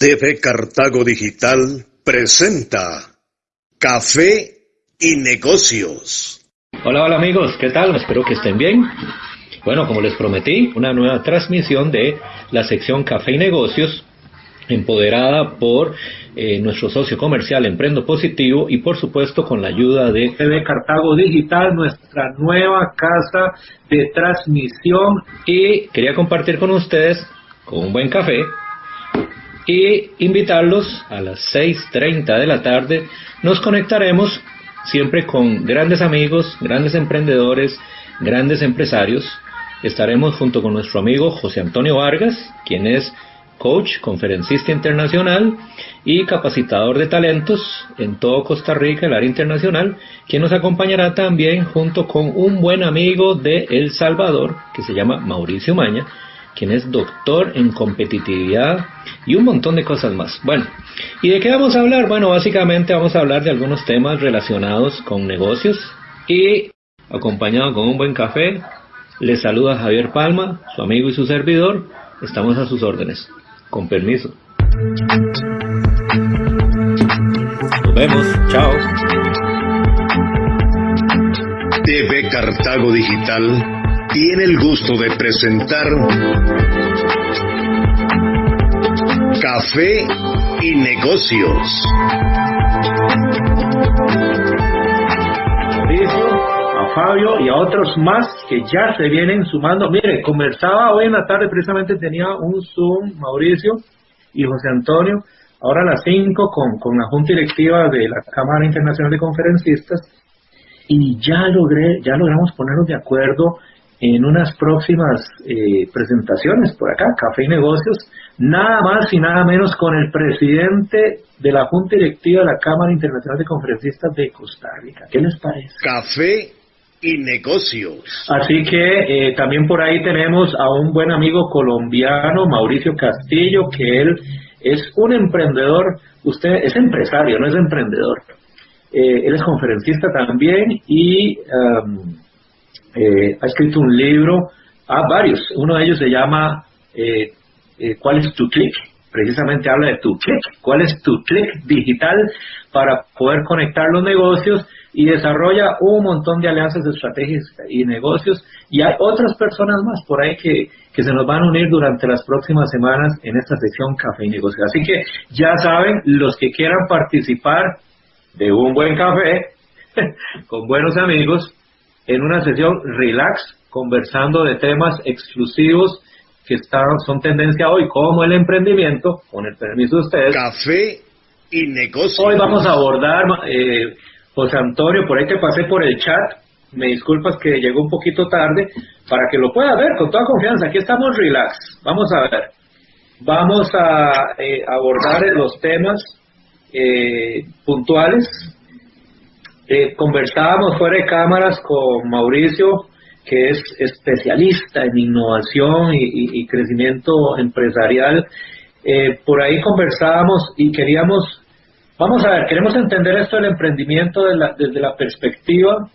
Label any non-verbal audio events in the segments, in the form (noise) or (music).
TV Cartago Digital presenta Café y Negocios. Hola, hola amigos, ¿qué tal? Espero que estén bien. Bueno, como les prometí, una nueva transmisión de la sección Café y Negocios, empoderada por eh, nuestro socio comercial Emprendo Positivo y por supuesto con la ayuda de TV Cartago Digital, nuestra nueva casa de transmisión. Y quería compartir con ustedes, con un buen café, y invitarlos a las 6.30 de la tarde. Nos conectaremos siempre con grandes amigos, grandes emprendedores, grandes empresarios. Estaremos junto con nuestro amigo José Antonio Vargas, quien es coach, conferencista internacional y capacitador de talentos en todo Costa Rica, el área internacional, quien nos acompañará también junto con un buen amigo de El Salvador, que se llama Mauricio Maña, quien es doctor en competitividad y un montón de cosas más. Bueno, ¿y de qué vamos a hablar? Bueno, básicamente vamos a hablar de algunos temas relacionados con negocios y acompañado con un buen café. Les saluda Javier Palma, su amigo y su servidor. Estamos a sus órdenes. Con permiso. Nos vemos. Chao. TV Cartago Digital tiene el gusto de presentar Café y Negocios. Mauricio, a Fabio y a otros más que ya se vienen sumando. Mire, conversaba hoy en la tarde, precisamente tenía un Zoom, Mauricio y José Antonio, ahora a las 5 con, con la Junta Directiva de la Cámara Internacional de Conferencistas y ya logré, ya logramos ponernos de acuerdo en unas próximas eh, presentaciones por acá, Café y Negocios, nada más y nada menos con el presidente de la Junta Directiva de la Cámara Internacional de Conferencistas de Costa Rica. ¿Qué les parece? Café y Negocios. Así que eh, también por ahí tenemos a un buen amigo colombiano, Mauricio Castillo, que él es un emprendedor, usted es empresario, no es emprendedor. Eh, él es conferencista también y... Um, eh, ha escrito un libro, ah, varios, uno de ellos se llama eh, eh, ¿Cuál es tu clic? Precisamente habla de tu clic, cuál es tu clic digital para poder conectar los negocios y desarrolla un montón de alianzas, estrategias y negocios. Y hay otras personas más por ahí que, que se nos van a unir durante las próximas semanas en esta sección Café y Negocios. Así que ya saben, los que quieran participar de un buen café (laughs) con buenos amigos, en una sesión relax, conversando de temas exclusivos que están, son tendencia hoy, como el emprendimiento, con el permiso de ustedes. Café y negocio. Hoy vamos a abordar, eh, José Antonio, por ahí que pasé por el chat, me disculpas que llegó un poquito tarde, para que lo pueda ver con toda confianza. Aquí estamos relax. Vamos a ver. Vamos a eh, abordar los temas eh, puntuales eh, conversábamos fuera de cámaras con Mauricio, que es especialista en innovación y, crecimiento empresarial. Eh, por ahí conversábamos y queríamos, vamos a ver, queremos entender esto del emprendimiento desde la perspectiva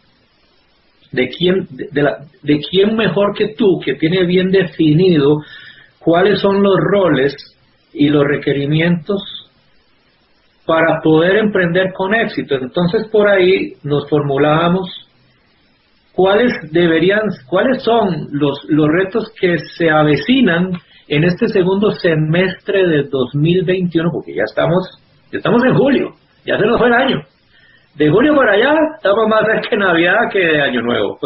de quién, de, la, de quién mejor que tú, que tiene bien definido cuáles son los roles y los requerimientos para poder emprender con éxito. Entonces por ahí nos formulábamos cuáles deberían, cuáles son los, los retos que se avecinan en este segundo semestre de 2021, porque ya estamos, ya estamos en julio, ya se nos fue el año. De julio para allá estamos más cerca de Navidad que de Año Nuevo.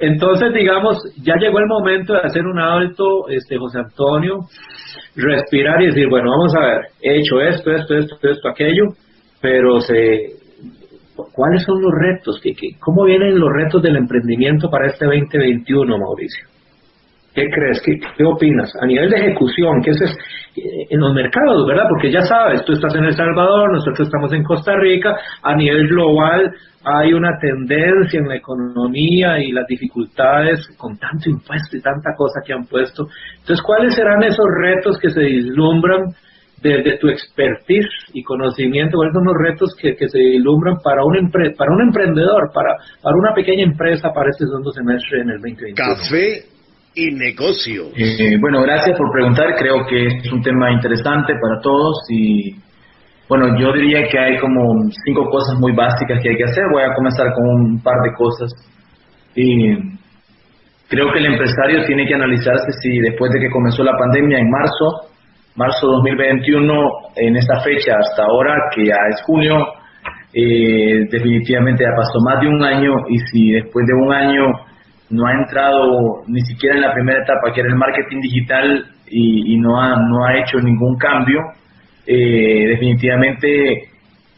Entonces, digamos, ya llegó el momento de hacer un alto, este José Antonio, respirar y decir, bueno, vamos a ver, he hecho esto, esto, esto, esto, aquello, pero se, ¿cuáles son los retos? ¿Qué, cómo vienen los retos del emprendimiento para este 2021, Mauricio? ¿Qué crees? ¿Qué, ¿Qué, opinas? A nivel de ejecución, ¿qué es eh, en los mercados, verdad? Porque ya sabes, tú estás en El Salvador, nosotros estamos en Costa Rica, a nivel global hay una tendencia en la economía y las dificultades con tanto impuesto y tanta cosa que han puesto. Entonces, ¿cuáles serán esos retos que se vislumbran desde tu expertise y conocimiento? ¿Cuáles son los retos que, se vislumbran para un, para un emprendedor, para, para una pequeña empresa para este segundo semestre en el 2021? Café y negocios. Eh, bueno, gracias por preguntar. Creo que es un tema interesante para todos y bueno, yo diría que hay como cinco cosas muy básicas que hay que hacer. Voy a comenzar con un par de cosas. Y creo que el empresario tiene que analizarse si después de que comenzó la pandemia en marzo, marzo 2021, en esta fecha hasta ahora, que ya es junio, eh, definitivamente ya pasó más de un año y si después de un año no ha entrado ni siquiera en la primera etapa, que era el marketing digital, y, no, ha, no ha hecho ningún cambio, eh, definitivamente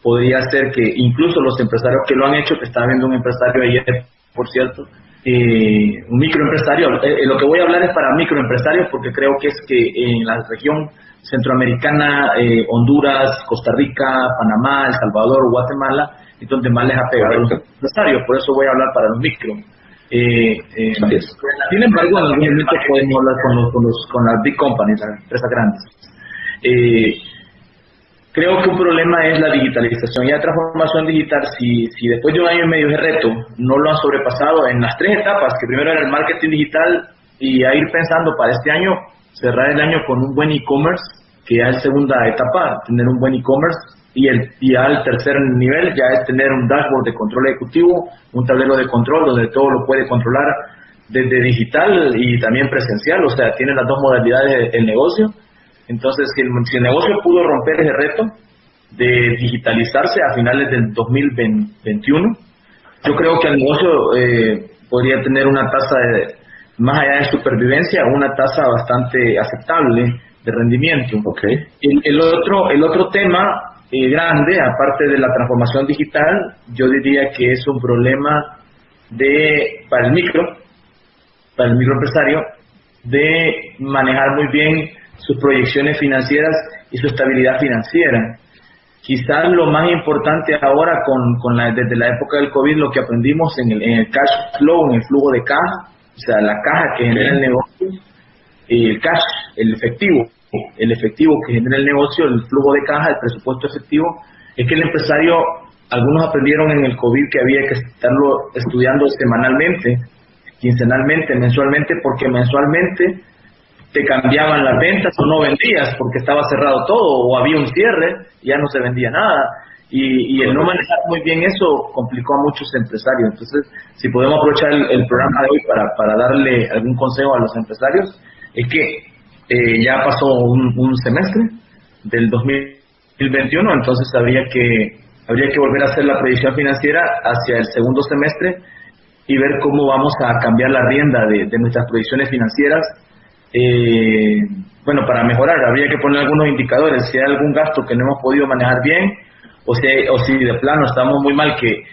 podría ser que incluso los empresarios que lo han hecho, que estaba viendo un empresario ayer, por cierto, eh, un microempresario, eh, lo que voy a hablar es para microempresarios porque creo que es que en la región centroamericana, Honduras, Costa Rica, Panamá, El Salvador, Guatemala, es donde más les ha pegado a los empresarios, por eso voy a hablar para los micro. Eh, eh, sin embargo, en algún momento podemos hablar con, los, con, los, con las big companies, las empresas grandes. Eh, creo que un problema es la digitalización y la transformación digital. Si, si después de un año y medio de reto no lo han sobrepasado en las tres etapas, que primero era el marketing digital y a ir pensando para este año, cerrar el año con un buen e-commerce, que ya es segunda etapa, tener un buen e-commerce, y, el, y al tercer nivel ya es tener un dashboard de control ejecutivo, un tablero de control donde todo lo puede controlar desde digital y también presencial, o sea, tiene las dos modalidades del negocio. Entonces, si el, si el negocio pudo romper ese reto de digitalizarse a finales del 2021, yo creo que el negocio eh, podría tener una tasa de, más allá de supervivencia, una tasa bastante aceptable de rendimiento. Okay. El, el, otro, el otro tema eh, grande, aparte de la transformación digital, yo diría que es un problema de para el micro, para el microempresario, de manejar muy bien sus proyecciones financieras y su estabilidad financiera. Quizás lo más importante ahora, con, con la, desde la época del COVID, lo que aprendimos en el, en el cash flow, en el flujo de caja, o sea, la caja que genera el negocio, el cash, el efectivo, el efectivo que genera el negocio, el flujo de caja, el presupuesto efectivo, es que el empresario, algunos aprendieron en el COVID que había que estarlo estudiando semanalmente, quincenalmente, mensualmente, porque mensualmente te cambiaban las ventas o no vendías porque estaba cerrado todo o había un cierre y ya no se vendía nada. Y, el no manejar muy bien eso complicó a muchos empresarios. Entonces, si podemos aprovechar el, programa de hoy para, para darle algún consejo a los empresarios, es que eh, ya pasó un, semestre del 2021, entonces habría que, habría que volver a hacer la previsión financiera hacia el segundo semestre y ver cómo vamos a cambiar la rienda de, nuestras proyecciones financieras. Eh, bueno, para mejorar, habría que poner algunos indicadores, si hay algún gasto que no hemos podido manejar bien, o si, o si de plano estamos muy mal que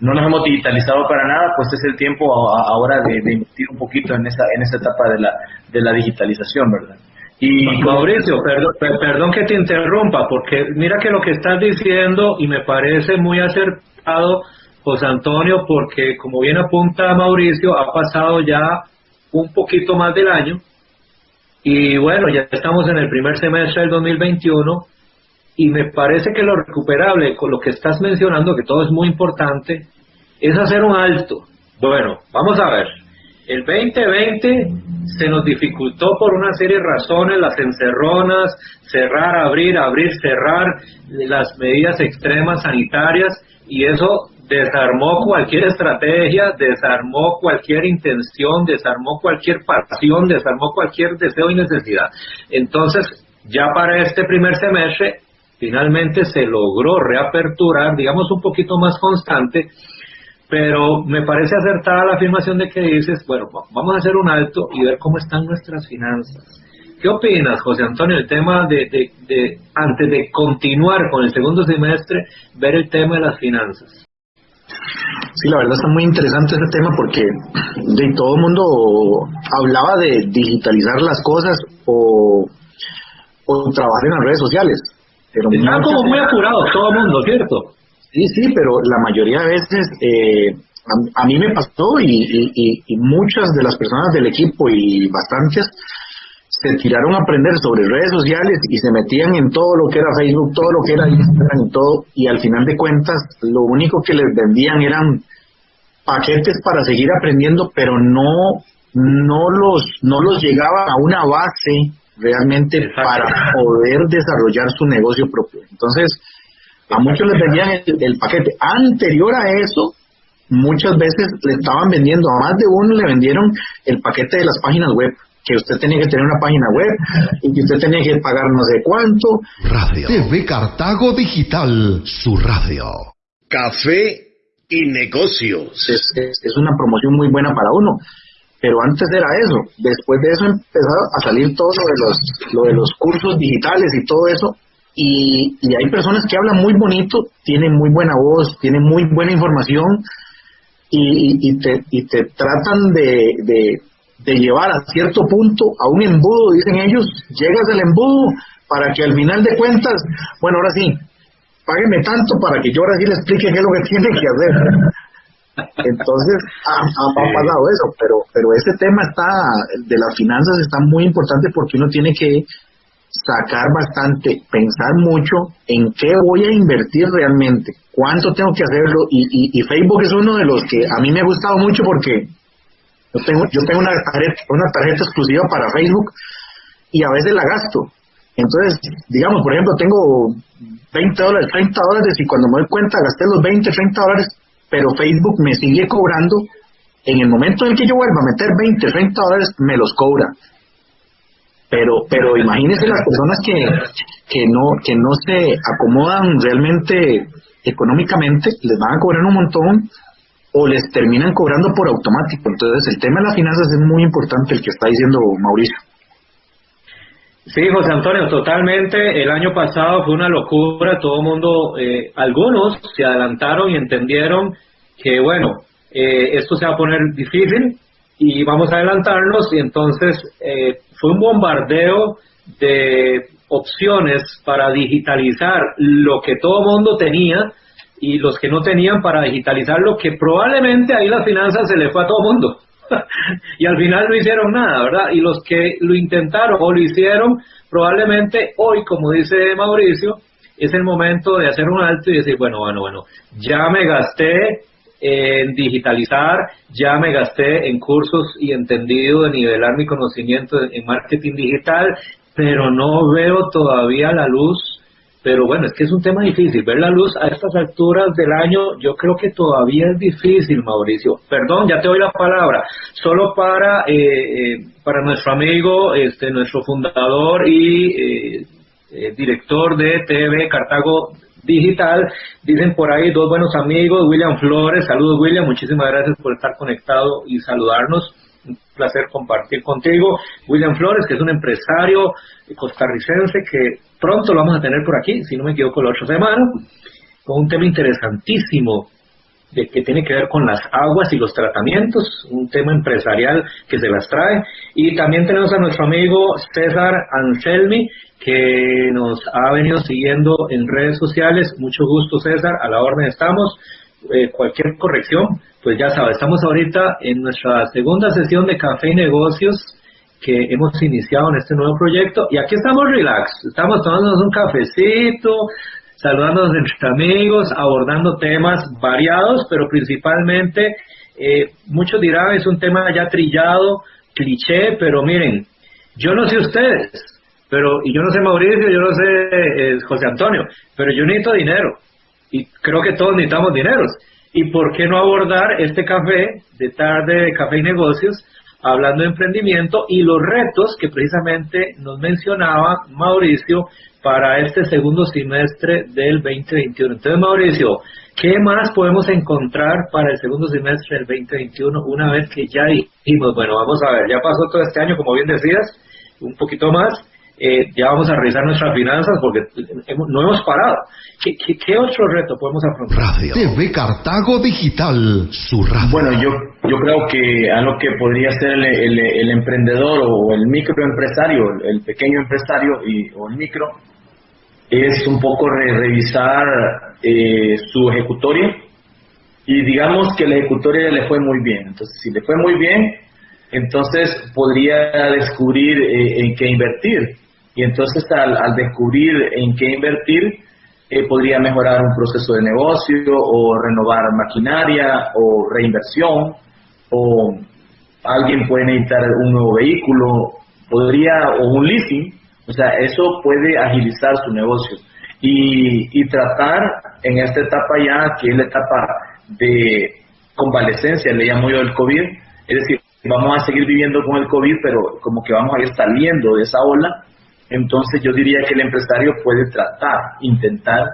no nos hemos digitalizado para nada, pues es el tiempo ahora de, de, invertir un poquito en esa, en esa etapa de la, de la digitalización, ¿verdad? Y Mauricio, perdón, perdón que te interrumpa, porque mira que lo que estás diciendo y me parece muy acertado, José Antonio, porque como bien apunta Mauricio, ha pasado ya un poquito más del año y bueno, ya estamos en el primer semestre del 2021 y me parece que lo recuperable con lo que estás mencionando, que todo es muy importante, es hacer un alto. Bueno, vamos a ver. El 2020 se nos dificultó por una serie de razones, las encerronas, cerrar, abrir, abrir, cerrar, las medidas extremas sanitarias y eso desarmó cualquier estrategia, desarmó cualquier intención, desarmó cualquier pasión, desarmó cualquier deseo y necesidad. Entonces, ya para este primer semestre, finalmente se logró reaperturar, digamos, un poquito más constante pero me parece acertada la afirmación de que dices, bueno, vamos a hacer un alto y ver cómo están nuestras finanzas. ¿Qué opinas, José Antonio, el tema de, antes de continuar con el segundo semestre, ver el tema de las finanzas? Sí, la verdad está muy interesante ese tema porque de todo el mundo hablaba de digitalizar las cosas o trabajar en las redes sociales. Pero Están como muy apurados todo el mundo, ¿cierto? Sí, sí, pero la mayoría de veces eh, a, mí me pasó y, y, muchas de las personas del equipo y bastantes se tiraron a aprender sobre redes sociales y se metían en todo lo que era Facebook, todo lo que era Instagram y todo, y al final de cuentas lo único que les vendían eran paquetes para seguir aprendiendo, pero no no los, no los llegaba a una base realmente para poder desarrollar su negocio propio. Entonces, a muchos les vendían el, paquete. Anterior a eso, muchas veces le estaban vendiendo, a más de uno le vendieron el paquete de las páginas web, que usted tenía que tener una página web y que usted tenía que pagar no sé cuánto. Radio. TV Cartago Digital, su radio. Café y negocios. Es, es, una promoción muy buena para uno. Pero antes era eso. Después de eso empezó a salir todo lo de los, lo de los cursos digitales y todo eso. Y, hay personas que hablan muy bonito, tienen muy buena voz, tienen muy buena información y, te, y te tratan de, de, de llevar a cierto punto a un embudo, dicen ellos, llegas al embudo para que al final de cuentas, bueno, ahora sí, págueme tanto para que yo ahora sí le explique qué es lo que (laughs) tiene que hacer. Entonces, ha, pasado eso, pero, pero ese tema está, de las finanzas está muy importante porque uno tiene que sacar bastante, pensar mucho en qué voy a invertir realmente, cuánto tengo que hacerlo, y, y, Facebook es uno de los que a mí me ha gustado mucho porque yo tengo, yo tengo una tarjeta, una tarjeta exclusiva para Facebook y a veces la gasto. Entonces, digamos, por ejemplo, tengo 20 dólares, 30 dólares y cuando me doy cuenta gasté los 20, 30 dólares pero Facebook me sigue cobrando. En el momento en que yo vuelva a meter 20, 30 dólares, me los cobra. Pero, pero imagínense las personas que, que, no, que no se acomodan realmente económicamente, les van a cobrar un montón o les terminan cobrando por automático. Entonces, el tema de las finanzas es muy importante, el que está diciendo Mauricio. Sí, José Antonio, totalmente. El año pasado fue una locura. Todo el mundo, eh, algunos se adelantaron y entendieron que, bueno, eh, esto se va a poner difícil y vamos a adelantarnos. Y entonces eh, fue un bombardeo de opciones para digitalizar lo que todo el mundo tenía y los que no tenían para digitalizar lo que probablemente ahí las finanzas se le fue a todo el mundo. (laughs) y al final no hicieron nada, ¿verdad? Y los que lo intentaron o lo hicieron, probablemente hoy, como dice Mauricio, es el momento de hacer un alto y decir, bueno, bueno, bueno, ya me gasté en digitalizar, ya me gasté en cursos y entendido de nivelar mi conocimiento en marketing digital, pero no veo todavía la luz pero bueno, es que es un tema difícil. Ver la luz a estas alturas del año, yo creo que todavía es difícil, Mauricio. Perdón, ya te doy la palabra. Solo para, eh, eh, para nuestro amigo, este, nuestro fundador y eh, director de TV Cartago Digital, dicen por ahí dos buenos amigos, William Flores. Saludos, William. Muchísimas gracias por estar conectado y saludarnos un placer compartir contigo. William Flores, que es un empresario costarricense que pronto lo vamos a tener por aquí, si no me equivoco, la otra semana, con un tema interesantísimo de que tiene que ver con las aguas y los tratamientos, un tema empresarial que se las trae. Y también tenemos a nuestro amigo César Anselmi, que nos ha venido siguiendo en redes sociales. Mucho gusto, César, a la orden estamos. Eh, cualquier corrección, pues ya sabes, estamos ahorita en nuestra segunda sesión de Café y Negocios que hemos iniciado en este nuevo proyecto y aquí estamos relax, estamos tomándonos un cafecito, saludándonos entre amigos, abordando temas variados, pero principalmente, eh, muchos dirán, es un tema ya trillado, cliché, pero miren, yo no sé ustedes, pero, y yo no sé Mauricio, yo no sé eh, José Antonio, pero yo necesito dinero y creo que todos necesitamos dineros. ¿Y por qué no abordar este café de tarde de café y negocios, hablando de emprendimiento y los retos que precisamente nos mencionaba Mauricio para este segundo semestre del 2021? Entonces, Mauricio, ¿qué más podemos encontrar para el segundo semestre del 2021 una vez que ya dijimos, bueno, vamos a ver, ya pasó todo este año, como bien decías, un poquito más, eh, ya vamos a revisar nuestras finanzas porque no hemos parado. ¿Qué, qué, otro reto podemos afrontar? Radio TV Cartago Digital, su radio. Bueno, yo, yo creo que algo que podría ser el, el, emprendedor o el microempresario, el pequeño empresario y, o el micro, es un poco revisar eh, su ejecutoria y digamos que la ejecutoria le fue muy bien. Entonces, si le fue muy bien, entonces podría descubrir eh, en qué invertir y entonces al, descubrir en qué invertir, eh, podría mejorar un proceso de negocio o renovar maquinaria o reinversión o alguien puede necesitar un nuevo vehículo, podría, o un leasing, o sea, eso puede agilizar su negocio. Y, tratar en esta etapa ya, que es la etapa de convalescencia, le llamo yo el COVID, es decir, vamos a seguir viviendo con el COVID, pero como que vamos a ir saliendo de esa ola, entonces yo diría que el empresario puede tratar, intentar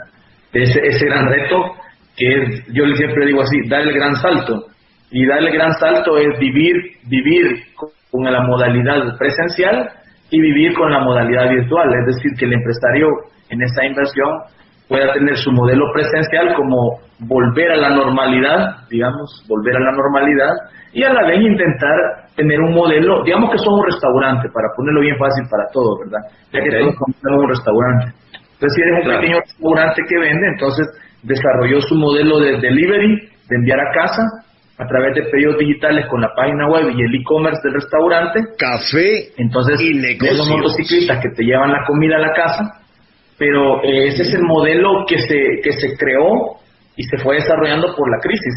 ese, ese gran reto que es, yo siempre digo así, dar el gran salto. Y dar el gran salto es vivir, vivir con la modalidad presencial y vivir con la modalidad virtual. Es decir, que el empresario en esa inversión pueda tener su modelo presencial como volver a la normalidad, digamos, volver a la normalidad, y a la vez intentar tener un modelo, digamos que somos un restaurante, para ponerlo bien fácil para todos, ¿verdad? Ya que todos somos un restaurante. Entonces, si eres un pequeño restaurante que vende, entonces desarrolló su modelo de delivery, de enviar a casa, a través de pedidos digitales con la página web y el e-commerce del restaurante. Café Entonces, y negocios. los motociclistas que te llevan la comida a la casa, pero eh, ese es el modelo que se, que se creó y se fue desarrollando por la crisis.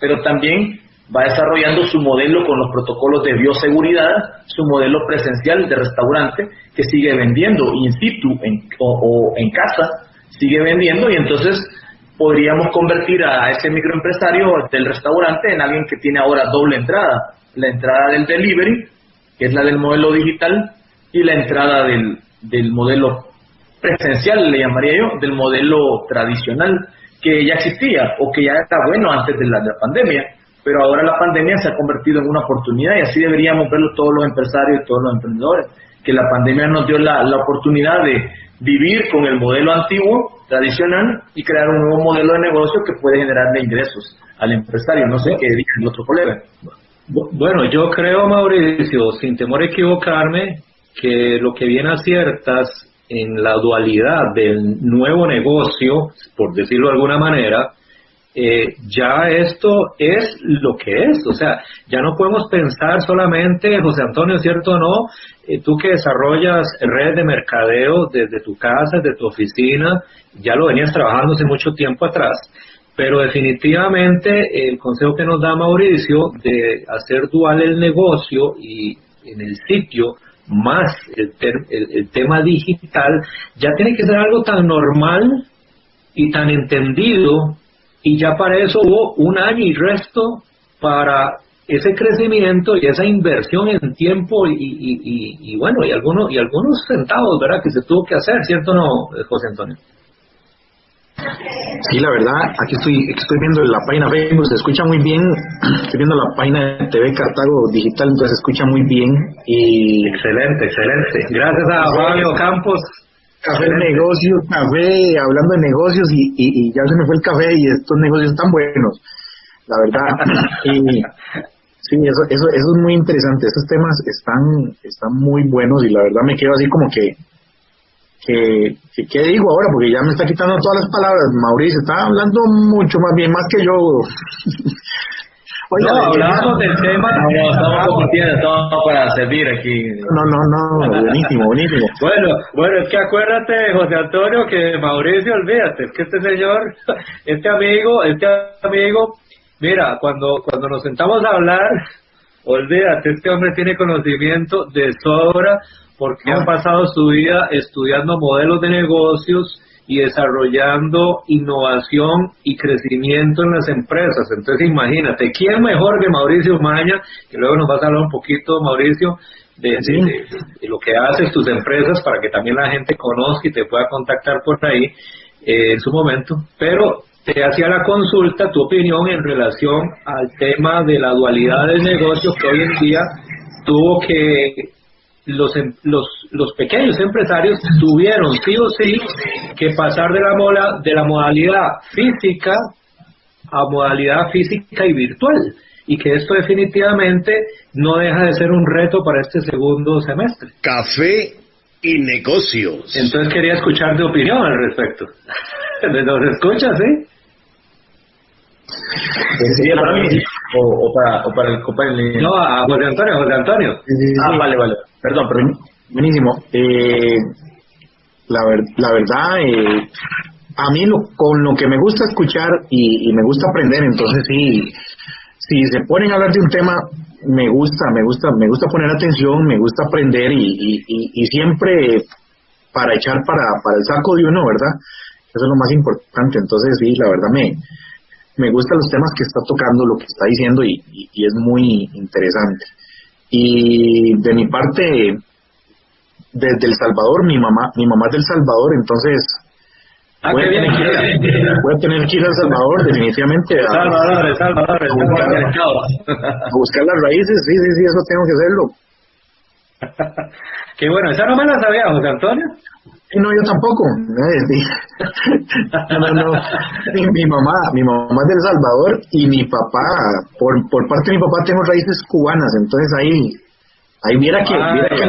Pero también va desarrollando su modelo con los protocolos de bioseguridad, su modelo presencial de restaurante que sigue vendiendo in situ o, en casa, sigue vendiendo y entonces podríamos convertir a ese microempresario del restaurante en alguien que tiene ahora doble entrada, la entrada del delivery, que es la del modelo digital, y la entrada del, del modelo presencial, le llamaría yo, del modelo tradicional, que ya existía o que ya era bueno antes de la pandemia, pero ahora la pandemia se ha convertido en una oportunidad y así deberíamos verlo todos los empresarios y todos los emprendedores, que la pandemia nos dio la, la oportunidad de vivir con el modelo antiguo, tradicional, y crear un nuevo modelo de negocio que puede generarle ingresos al empresario. No sé qué diga el otro colega. Bueno, yo creo, Mauricio, sin temor a equivocarme, que lo que viene aciertas en la dualidad del nuevo negocio, por decirlo de alguna manera, eh, ya esto es lo que es, o sea, ya no podemos pensar solamente, José Antonio, ¿cierto o no? Eh, tú que desarrollas redes de mercadeo desde tu casa, desde tu oficina, ya lo venías trabajando hace mucho tiempo atrás, pero definitivamente el consejo que nos da Mauricio de hacer dual el negocio y en el sitio más el, el, el tema digital, ya tiene que ser algo tan normal y tan entendido y ya para eso hubo un año y resto para ese crecimiento y esa inversión en tiempo y, y, y, y, bueno y algunos y algunos centavos verdad que se tuvo que hacer cierto o no José Antonio Sí, la verdad, aquí estoy, estoy viendo la página Facebook, se escucha muy bien, estoy viendo la página de TV Cartago Digital, entonces se escucha muy bien y... Excelente, excelente. Gracias a Fabio Campos Café negocio, café, hablando de negocios y, y, y, ya se me fue el café y estos negocios están buenos, la verdad. (laughs) y, sí, eso, eso, eso es muy interesante, estos temas están, están muy buenos y la verdad me quedo así como que, que, que, ¿qué digo ahora? Porque ya me está quitando todas las palabras. Mauricio está hablando mucho más bien, más que yo. (laughs) No, hablamos del tema. No, estamos compartiendo, estamos para servir aquí. No, no, no, buenísimo, buenísimo. Bueno, bueno, es que acuérdate, José Antonio, que Mauricio, olvídate, es que este señor, (laughs) este amigo, este amigo, mira, cuando, cuando nos sentamos a hablar, olvídate, este hombre tiene conocimiento de sobra porque ha pasado su vida estudiando modelos de negocios y desarrollando innovación y crecimiento en las empresas. Entonces imagínate, ¿quién mejor que Mauricio Maña, que luego nos vas a hablar un poquito, Mauricio, de, de, de, de lo que haces tus empresas para que también la gente conozca y te pueda contactar por ahí eh, en su momento? Pero te hacía la consulta, tu opinión en relación al tema de la dualidad del negocio que hoy en día tuvo que los, los, los pequeños empresarios tuvieron sí o sí que pasar de la, mola, de la modalidad física a modalidad física y virtual y que esto definitivamente no deja de ser un reto para este segundo semestre. Café y negocios. Entonces quería escuchar tu opinión al respecto. (laughs) ¿Nos escuchas, sí? ¿Sería para mí o, o, para, o para el compañero? No, a José Antonio, José Antonio. Ah, vale, vale. Perdón, perdón. Buenísimo. Eh, la, ver, la verdad, eh, a mí lo, con lo que me gusta escuchar y, y, me gusta aprender, entonces sí, si se ponen a hablar de un tema, me gusta, me gusta, me gusta poner atención, me gusta aprender y, y, siempre para echar para, para el saco de uno, ¿verdad? Eso es lo más importante. Entonces, sí, la verdad me, me gustan los temas que está tocando, lo que está diciendo y, y, es muy interesante. Y de mi parte, desde El Salvador, mi mamá, mi mamá es del Salvador, entonces Ah, voy, a tener que ir, voy a tener que ir a El Salvador, definitivamente. A, Salvador, El Salvador, a buscar, a buscar las raíces, sí, sí, sí, eso tengo que hacerlo. (laughs) Qué bueno, esa no me la sabía, José Antonio. No, yo tampoco. (laughs) No, no, Mi, mamá, mi mamá es de El Salvador y mi papá, por, por parte de mi papá tengo raíces cubanas, entonces ahí Ahí viera que, ah, que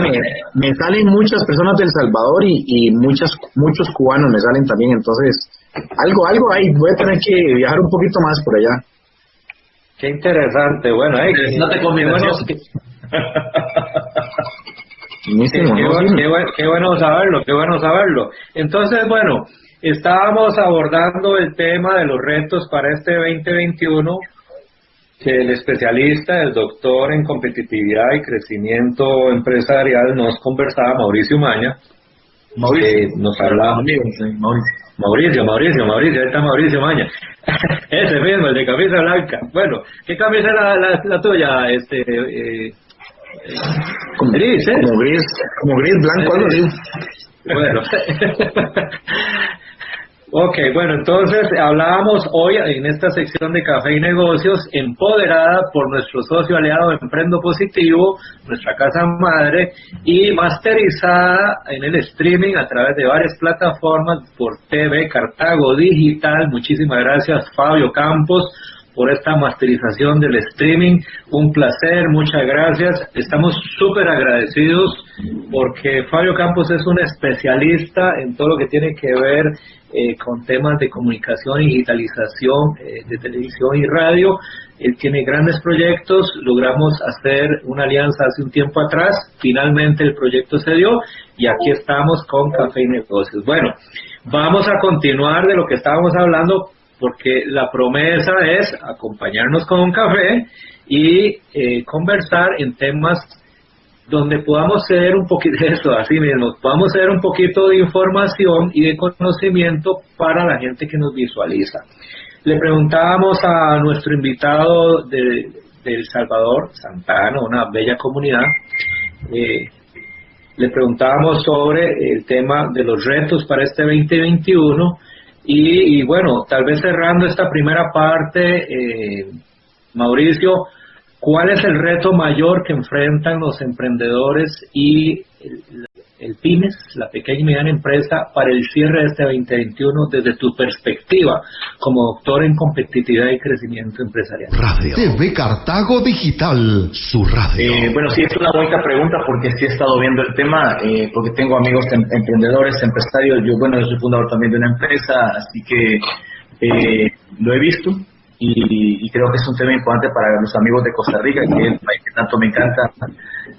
me, salen muchas personas del Salvador y, y muchas, muchos cubanos me salen también, entonces algo, algo ahí, voy a tener que viajar un poquito más por allá. Qué interesante, bueno, eh, no te conviene. Bueno, (laughs) qué, bueno saberlo, qué bueno saberlo. Entonces, bueno, estábamos abordando el tema de los retos para este 2021 que el especialista, el doctor en competitividad y crecimiento empresarial nos conversaba, Mauricio Maña. Mauricio. nos hablaba. Mauricio. Mauricio, Mauricio, ahí está Mauricio Maña. (laughs) Ese mismo, el de camisa blanca. Bueno, ¿qué camisa era la, tuya? Este, eh, como, gris, ¿eh? Como gris, como gris blanco, algo así. Bueno, (laughs) Ok, bueno, entonces hablábamos hoy en esta sección de Café y Negocios, empoderada por nuestro socio aliado Emprendo Positivo, nuestra casa madre, y masterizada en el streaming a través de varias plataformas por TV Cartago Digital. Muchísimas gracias, Fabio Campos por esta masterización del streaming. Un placer, muchas gracias. Estamos súper agradecidos porque Fabio Campos es un especialista en todo lo que tiene que ver eh, con temas de comunicación digitalización eh, de televisión y radio. Él tiene grandes proyectos, logramos hacer una alianza hace un tiempo atrás, finalmente el proyecto se dio y aquí estamos con Café y Negocios. Bueno, vamos a continuar de lo que estábamos hablando porque la promesa es acompañarnos con un café y eh, conversar en temas donde podamos ser un poquito de (laughs) eso, así mismo, podamos ser un poquito de información y de conocimiento para la gente que nos visualiza. Le preguntábamos a nuestro invitado de, El Salvador, Santana, una bella comunidad, eh, le preguntábamos sobre el tema de los retos para este 2021 y, bueno, tal vez cerrando esta primera parte, eh, Mauricio, ¿Cuál es el reto mayor que enfrentan los emprendedores y el, PYMES, la pequeña y mediana empresa, para el cierre de este 2021 desde tu perspectiva como doctor en competitividad y crecimiento empresarial? Radio TV Cartago Digital, su radio. Eh, bueno, sí, es una bonita pregunta porque sí he estado viendo el tema, eh, porque tengo amigos em, emprendedores, empresarios, yo, bueno, yo soy fundador también de una empresa, así que eh, lo he visto y, creo que es un tema importante para los amigos de Costa Rica, que es el país que tanto me encanta.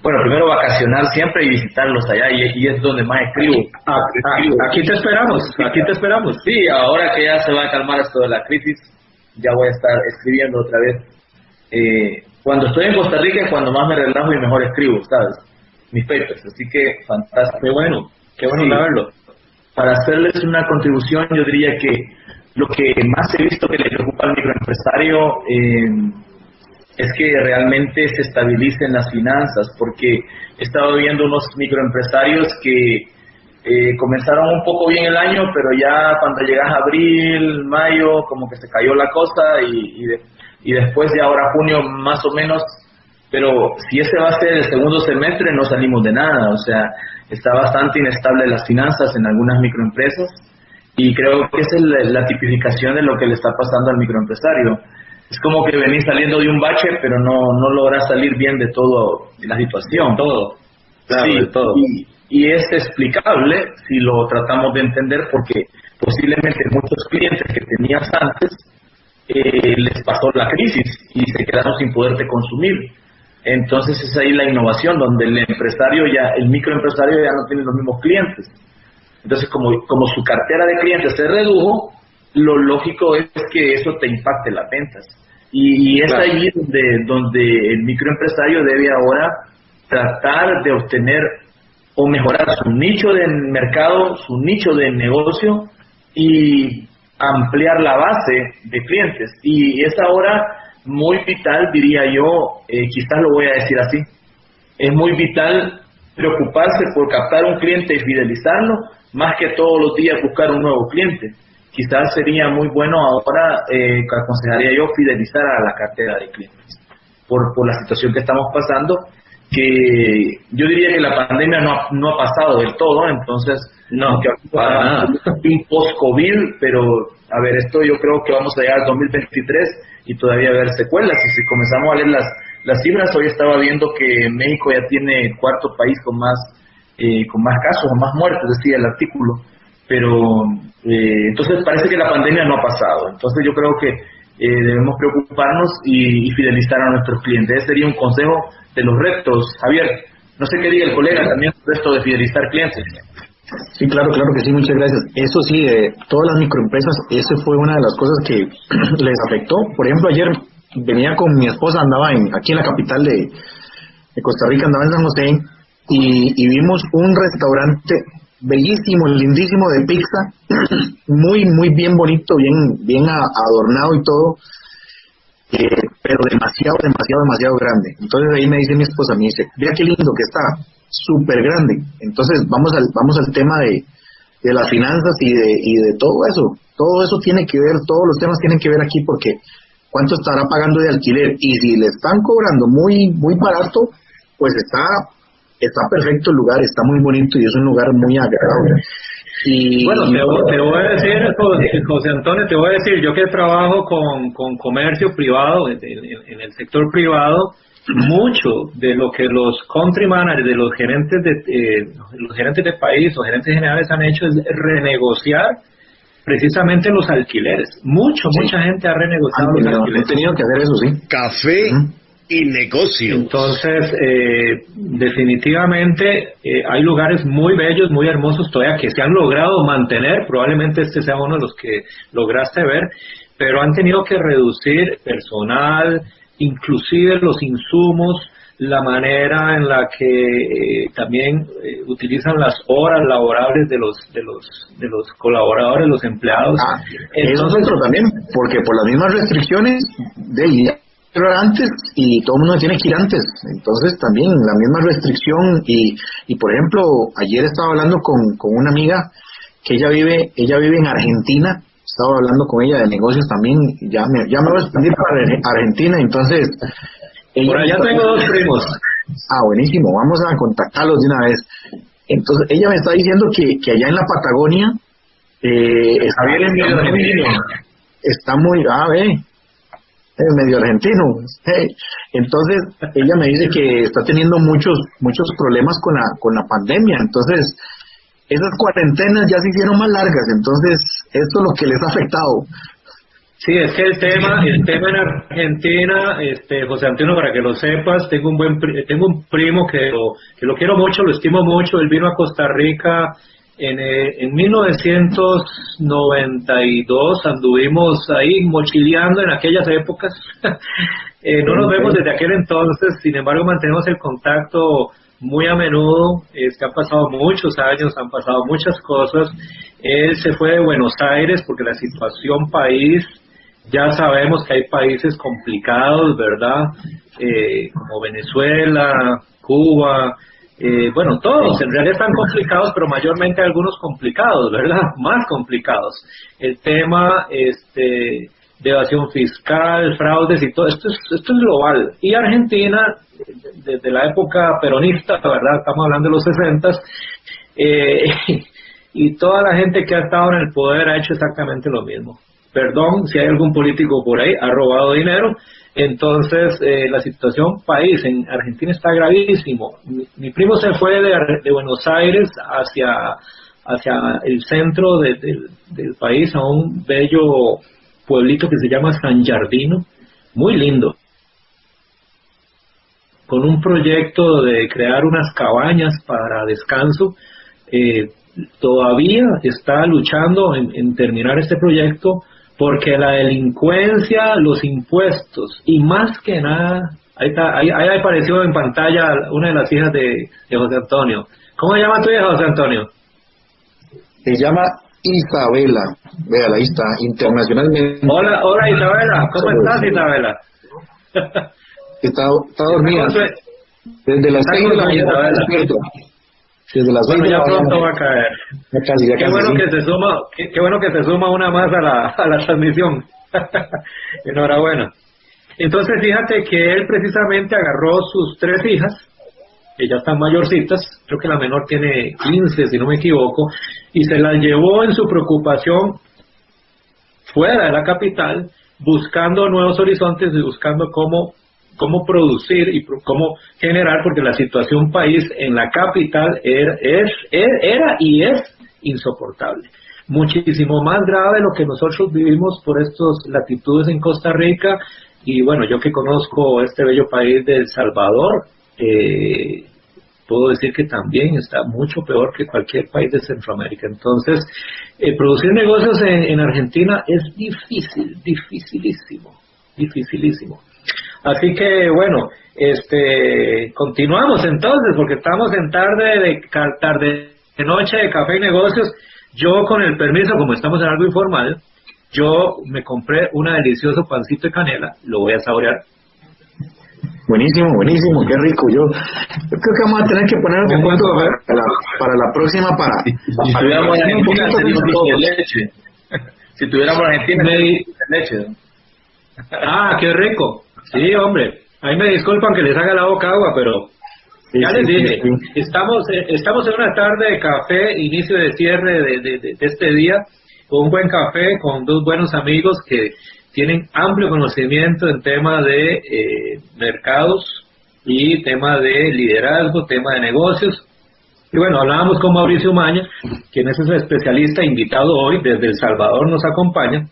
Bueno, primero vacacionar siempre y visitarlos allá, y, es donde más escribo. Ah, ah, aquí te esperamos, aquí te esperamos. Sí, ahora que ya se va a calmar esto de la crisis, ya voy a estar escribiendo otra vez. Eh, cuando estoy en Costa Rica es cuando más me relajo y mejor escribo, ¿sabes? Mis papers, así que fantástico. Qué bueno, qué bueno saberlo. Para hacerles una contribución, yo diría que lo que más he visto que le preocupa al microempresario eh, es que realmente se estabilicen las finanzas, porque he estado viendo unos microempresarios que eh, comenzaron un poco bien el año, pero ya cuando llegas abril, mayo, como que se cayó la cosa y, y, después de ahora junio más o menos, pero si ese va a ser el segundo semestre no salimos de nada, o sea, está bastante inestable las finanzas en algunas microempresas y creo que esa es la, tipificación de lo que le está pasando al microempresario. Es como que venís saliendo de un bache, pero no, no logras salir bien de todo la situación. Todo. sí, todo. Y, y, es explicable si lo tratamos de entender porque posiblemente muchos clientes que tenías antes eh, les pasó la crisis y se quedaron sin poderte consumir. Entonces es ahí la innovación, donde el empresario ya, el microempresario ya no tiene los mismos clientes entonces, como, como su cartera de clientes se redujo, lo lógico es que eso te impacte las ventas. Y, es ahí donde, donde el microempresario debe ahora tratar de obtener o mejorar su nicho de mercado, su nicho de negocio y ampliar la base de clientes. Y es ahora muy vital, diría yo, eh, quizás lo voy a decir así, es muy vital preocuparse por captar un cliente y fidelizarlo, más que todos los días buscar un nuevo cliente. Quizás sería muy bueno ahora, eh, aconsejaría yo, fidelizar a la cartera de clientes por, por la situación que estamos pasando que yo diría que la pandemia no ha, no ha pasado del todo, entonces, no, que para un post-COVID, pero a ver, esto yo creo que vamos a llegar al 2023 y todavía haber secuelas. Y si comenzamos a leer las, las cifras, hoy estaba viendo que México ya tiene cuarto país con más, eh, con más casos o más muertes, decía el artículo. Pero eh, entonces parece que la pandemia no ha pasado. Entonces yo creo que eh, debemos preocuparnos y, fidelizar a nuestros clientes. Ese sería un consejo de los retos. Javier, no sé qué diga el colega también sobre esto de fidelizar clientes. Sí, claro, claro que sí, muchas gracias. Eso sí, de todas las microempresas, eso fue una de las cosas que (clears throat) les afectó. Por ejemplo, ayer venía con mi esposa, andaba en, aquí en la capital de, Costa Rica, andaba en San José, y vimos un restaurante bellísimo, lindísimo de pizza, (clears throat) muy, muy bien bonito, bien, bien adornado y todo, eh, pero demasiado, demasiado, demasiado grande. Entonces ahí me dice mi esposa, me dice, vea qué lindo que está, súper grande. Entonces vamos al, vamos al tema de, de las finanzas y de, y de todo eso. Todo eso tiene que ver, todos los temas tienen que ver aquí porque cuánto estará pagando de alquiler y si le están cobrando muy, muy barato, pues está está perfecto el lugar, está muy bonito y es un lugar muy agradable. Y, bueno, te, voy a decir, José, Antonio, te voy a decir, yo que trabajo con, con comercio privado, en, el sector privado, mucho de lo que los country managers, de los gerentes de eh, los gerentes de país o gerentes generales han hecho es renegociar precisamente los alquileres. Mucho, mucha gente ha renegociado los alquileres. tenido que hacer eso, sí. Café y negocio. Entonces, eh, definitivamente eh, hay lugares muy bellos, muy hermosos todavía que se han logrado mantener, probablemente este sea uno de los que lograste ver, pero han tenido que reducir personal, inclusive los insumos, la manera en la que eh, también utilizan las horas laborables de los de los de los colaboradores, los empleados. Ah, eso es otro también, porque por las mismas restricciones de antes y todo el mundo tiene que ir antes. Entonces también la misma restricción y, y por ejemplo, ayer estaba hablando con, con una amiga que ella vive, ella vive en Argentina, estaba hablando con ella de negocios también, ya me, ya me voy a expandir para Argentina, entonces... Ella ya tengo dos primos. Ah, buenísimo, vamos a contactarlos de una vez. Entonces, ella me está diciendo que, que allá en la Patagonia eh, está, bien está muy, ah, ve, medio argentino. Entonces, ella me dice que está teniendo muchos, muchos problemas con la, con la pandemia. Entonces, esas cuarentenas ya se hicieron más largas. Entonces, esto es lo que les ha afectado. Sí, es que el tema, el tema en Argentina, este, José Antonio, para que lo sepas, tengo un buen, tengo un primo que lo, que lo quiero mucho, lo estimo mucho, él vino a Costa Rica en, eh, en 1992 anduvimos ahí mochileando en aquellas épocas. (laughs) eh, no nos vemos desde aquel entonces, sin embargo mantenemos el contacto muy a menudo. Es que han pasado muchos años, han pasado muchas cosas. Él se fue de Buenos Aires porque la situación país, ya sabemos que hay países complicados, ¿verdad? Eh, como Venezuela, Cuba, eh, bueno, todos en realidad están complicados, pero mayormente algunos complicados, ¿verdad? (laughs) Más complicados. El tema este, de evasión fiscal, fraudes y todo, esto es, esto es global. Y Argentina, desde la época peronista, ¿verdad? Estamos hablando de los 60, eh, (laughs) y toda la gente que ha estado en el poder ha hecho exactamente lo mismo. Perdón si hay algún político por ahí, ha robado dinero, entonces, eh, la situación país en Argentina está gravísimo. Mi, primo se fue de, Buenos Aires hacia, hacia el centro del país, a un bello pueblito que se llama San Jardino, muy lindo, con un proyecto de crear unas cabañas para descanso. Eh, todavía está luchando en terminar este proyecto porque la delincuencia, los impuestos y más que nada, ahí, está, ahí, ahí apareció en pantalla una de las hijas de, de José Antonio. ¿Cómo se llama tu hija, José Antonio? Se llama Isabela. Véala, ahí está, internacionalmente. Hola, hola Isabela, ¿cómo estás Isabela? Está, está dormida. Desde las seis de la mañana despierto. Desde las Bueno, ya pronto mañana. va a caer. Ya casi, ya Qué casi, bueno sí. que se suma, qué, qué bueno que se suma una más a la, a la transmisión. (laughs) Enhorabuena. Entonces fíjate que él precisamente agarró sus tres hijas, que ya están mayorcitas, creo que la menor tiene 15 si no me equivoco, y se las llevó en su preocupación fuera de la capital, buscando nuevos horizontes y buscando cómo cómo producir y cómo generar, porque la situación país en la capital era, es, er- era y es insoportable. Muchísimo más grave lo que nosotros vivimos por estas latitudes en Costa Rica. Y bueno, yo que conozco este bello país de El Salvador, eh, puedo decir que también está mucho peor que cualquier país de Centroamérica. Entonces, eh, producir negocios en Argentina es difícil, dificilísimo, dificilísimo. Así que bueno, este continuamos entonces porque estamos en tarde de tarde de noche de café y negocios. Yo con el permiso, como estamos en algo informal, yo me compré una delicioso pancito de canela, lo voy a saborear. Buenísimo, buenísimo, qué rico. Yo, yo creo que vamos a tener que poner un punto a ver. para la, para la próxima para. Si para tuviéramos en un Argentina poquito sería un leche. Si tuviéramos en Argentina Me- sería un leche. Ah, qué rico. Sí, hombre. Ahí me disculpan que les haga la boca agua, pero Sí, ya sí, les dije, sí. estamos eh, estamos en una tarde de café, inicio de cierre de, de- de- de este día, con un buen café, con dos buenos amigos que tienen amplio conocimiento en tema de eh, mercados y tema de liderazgo, tema de negocios. Y bueno, hablábamos con Mauricio Maña, quien es el especialista invitado hoy desde El Salvador, nos acompaña,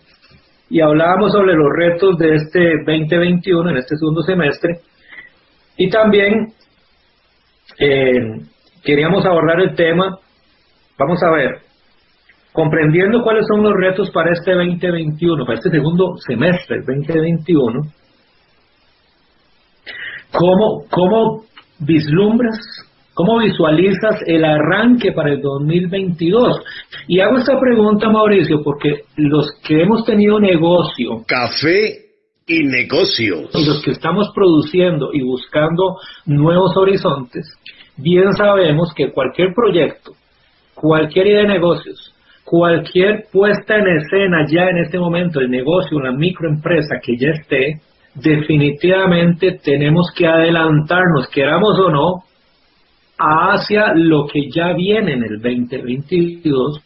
y hablábamos sobre los retos de este 2021, en este segundo semestre, y también eh, queríamos abordar el tema, vamos a ver, comprendiendo cuáles son los retos para este 2021, para este segundo semestre, el 2021, ¿cómo, cómo vislumbras, cómo visualizas el arranque para el 2022? Y hago esta pregunta, Mauricio, porque los que hemos tenido negocio Café y negocios. y los que estamos produciendo y buscando nuevos horizontes, bien sabemos que cualquier proyecto, cualquier idea de negocios, cualquier puesta en escena ya en este momento, el negocio, una microempresa que ya esté, definitivamente tenemos que adelantarnos, queramos o no, hacia lo que ya viene en el 2022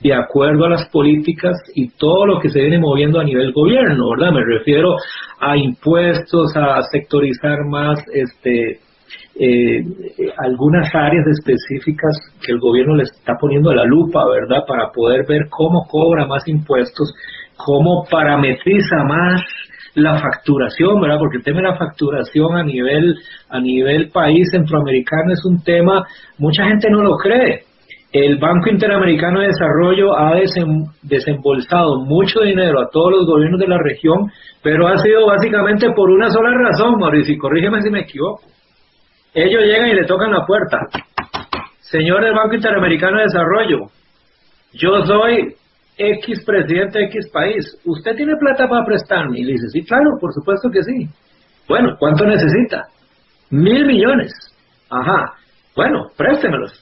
de acuerdo a las políticas y todo lo que se viene moviendo a nivel gobierno, ¿verdad? Me refiero a impuestos, a sectorizar más este eh, algunas áreas específicas que el gobierno le está poniendo a la lupa, ¿verdad? Para poder ver cómo cobra más impuestos, cómo parametriza más la facturación, ¿verdad? Porque el tema de la facturación a nivel a nivel país centroamericano es un tema mucha gente no lo cree. El Banco Interamericano de Desarrollo ha desem- desembolsado mucho dinero a todos los gobiernos de la región, pero ha sido básicamente por una sola razón, Mauricio, y corrígeme si me equivoco. Ellos llegan y le tocan la puerta. Señor del Banco Interamericano de Desarrollo, yo soy X presidente de X país. ¿Usted tiene plata para prestarme? Y le dice, sí, claro, por supuesto que sí. Bueno, ¿cuánto necesita? Mil millones. Ajá. Bueno, préstemelos.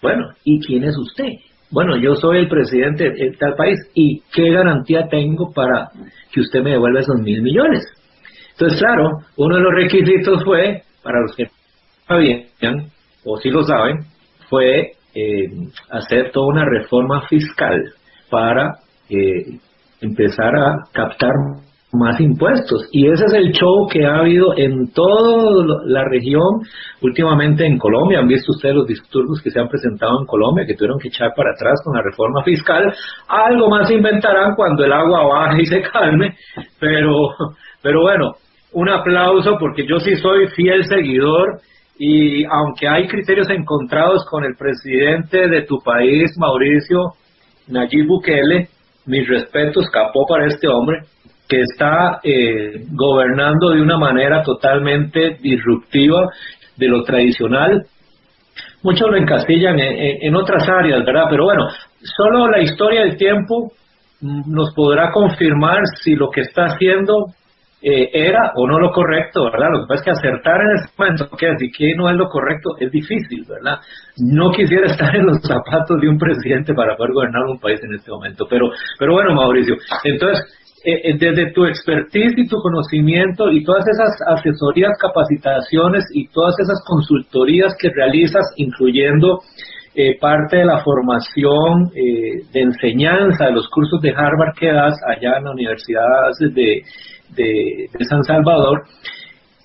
Bueno, ¿y quién es usted? Bueno, yo soy el presidente de tal país. ¿Y qué garantía tengo para que usted me devuelva esos mil millones? Entonces, claro, uno de los requisitos fue, para los que sabían, o si lo saben, fue eh, hacer toda una reforma fiscal para eh, empezar a captar más impuestos. Y ese es el show que ha habido en toda la región, últimamente en Colombia. Han visto ustedes los disturbios que se han presentado en Colombia, que tuvieron que echar para atrás con la reforma fiscal. Algo más inventarán cuando el agua baje y se calme, pero, pero bueno, un aplauso porque yo sí soy fiel seguidor y aunque hay criterios encontrados con el presidente de tu país, Mauricio Nayib Bukele, mis respetos, capó para este hombre, que está eh, gobernando de una manera totalmente disruptiva de lo tradicional. Muchos lo encastillan en, otras áreas, ¿verdad? Pero bueno, solo la historia del tiempo mm, nos podrá confirmar si lo que está haciendo eh, era o no lo correcto, ¿verdad? Lo que pasa es que acertar en ese momento, que así que no es lo correcto, es difícil, ¿verdad? No quisiera (laughs) estar en los zapatos de un presidente para poder gobernar un país en este momento, pero, pero bueno, Mauricio, entonces, eh, eh, desde tu expertise y tu conocimiento y todas esas asesorías, capacitaciones y todas esas consultorías que realizas, incluyendo eh, parte de la formación de enseñanza de los cursos de Harvard que das allá en la Universidad de, de, de San Salvador,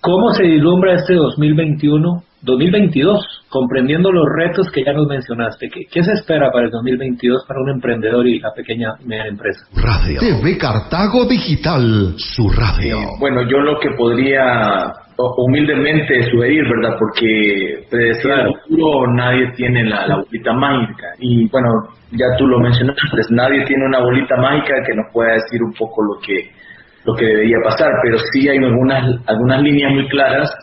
¿cómo se vislumbra este 2021 2022, comprendiendo los retos que ya nos mencionaste. ¿Qué, ¿Qué, se espera para el 2022 para un emprendedor y la pequeña media empresa? Radio. TV Cartago Digital, su radio. bueno, yo lo que podría humildemente sugerir, ¿verdad? Porque predecir el futuro nadie tiene la, la, bolita mágica. Y bueno, ya tú lo mencionaste, nadie tiene una bolita mágica que nos pueda decir un poco lo que lo que debería pasar, pero sí hay algunas, algunas líneas muy claras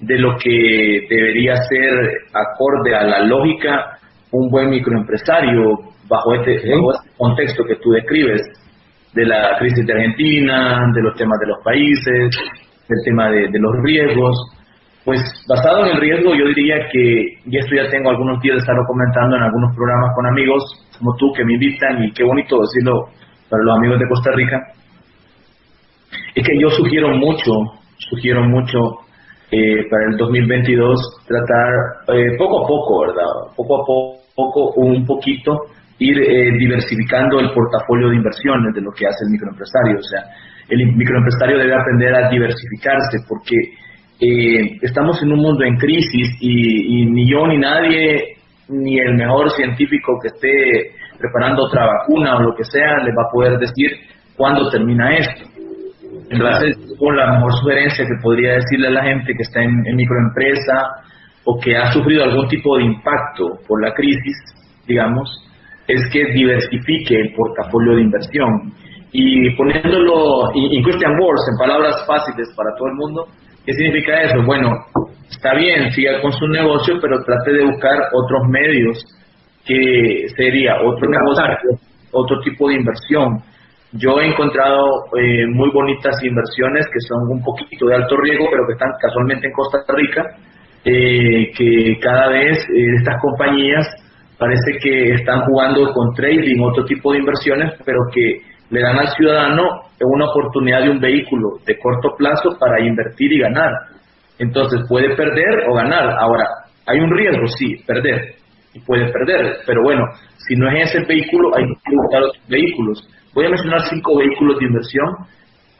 de lo que debería ser acorde a la lógica un buen microempresario bajo este, este contexto que tú describes de la crisis de Argentina, de los temas de los países, del tema de, los riesgos. Pues basado en el riesgo, yo diría que, y esto ya tengo algunos días de estarlo comentando en algunos programas con amigos como tú que me invitan, y qué bonito decirlo para los amigos de Costa Rica, es que yo sugiero mucho, sugiero mucho eh, para el 2022 tratar eh, poco a poco, ¿verdad? Poco a poco, un poquito, ir eh, diversificando el portafolio de inversiones de lo que hace el microempresario. O sea, el microempresario debe aprender a diversificarse porque estamos en un mundo en crisis y, ni yo ni nadie, ni el mejor científico que esté preparando otra vacuna o lo que sea, le va a poder decir cuándo termina esto. Entonces, con la mejor sugerencia que podría decirle a la gente que está en, microempresa o que ha sufrido algún tipo de impacto por la crisis, digamos, es que diversifique el portafolio de inversión. Y poniéndolo en Christian Words, en palabras fáciles para todo el mundo, ¿qué significa eso? Bueno, está bien, siga con su negocio, pero trate de buscar otros medios que sería otro negocio, otro tipo de inversión yo he encontrado eh, muy bonitas inversiones que son un poquito de alto riesgo, pero que están casualmente en Costa Rica, eh, que cada vez eh, estas compañías parece que están jugando con trading, otro tipo de inversiones, pero que le dan al ciudadano una oportunidad de un vehículo de corto plazo para invertir y ganar. Entonces puede perder o ganar. Ahora, hay un riesgo, sí, perder. Y puede perder, pero bueno, si no es ese vehículo, hay que buscar otros vehículos Voy a mencionar cinco vehículos de inversión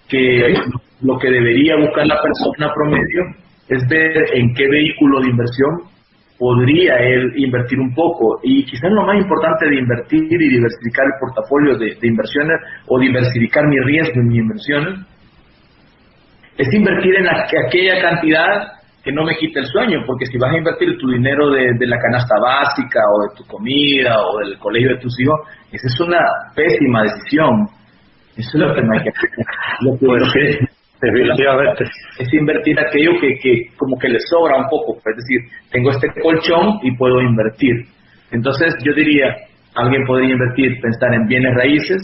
que lo que debería buscar la persona promedio es ver en qué vehículo de inversión podría él invertir un poco. Y quizás lo más importante de invertir y diversificar el portafolio de, inversiones o diversificar mi riesgo en mis inversiones es invertir en aquella cantidad que no me quite el sueño, porque si vas a invertir tu dinero de, la canasta básica o de tu comida o del colegio de tus hijos, esa es una pésima decisión. Eso es lo que no hay que hacer. (laughs) Lo que es invertir aquello que, que como que le sobra un poco, es decir, tengo este colchón y puedo invertir. Entonces yo diría, alguien podría invertir, pensar en bienes raíces,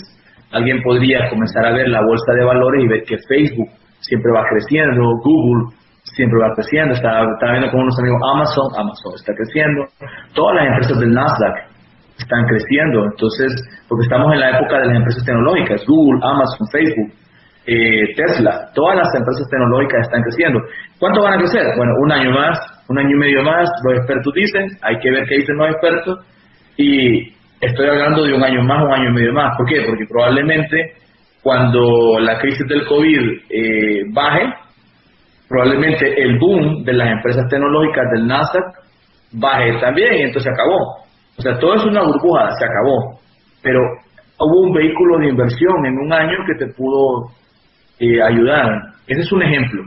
alguien podría comenzar a ver la bolsa de valores y ver que Facebook siempre va creciendo, Google siempre va creciendo. Estaba, viendo con unos amigos Amazon, Amazon está creciendo. Todas las empresas del Nasdaq están creciendo. Entonces, porque estamos en la época de las empresas tecnológicas, Google, Amazon, Facebook, eh, Tesla, todas las empresas tecnológicas están creciendo. ¿Cuánto van a crecer? Bueno, un año más, un año y medio más, los expertos dicen, hay que ver qué dicen los expertos, y estoy hablando de un año más, un año y medio más. ¿Por qué? Porque probablemente cuando la crisis del COVID eh, baje, probablemente el boom de las empresas tecnológicas del Nasdaq baje también y entonces se acabó. O sea, todo es una burbuja, se acabó. Pero hubo un vehículo de inversión en un año que te pudo eh, ayudar. Ese es un ejemplo.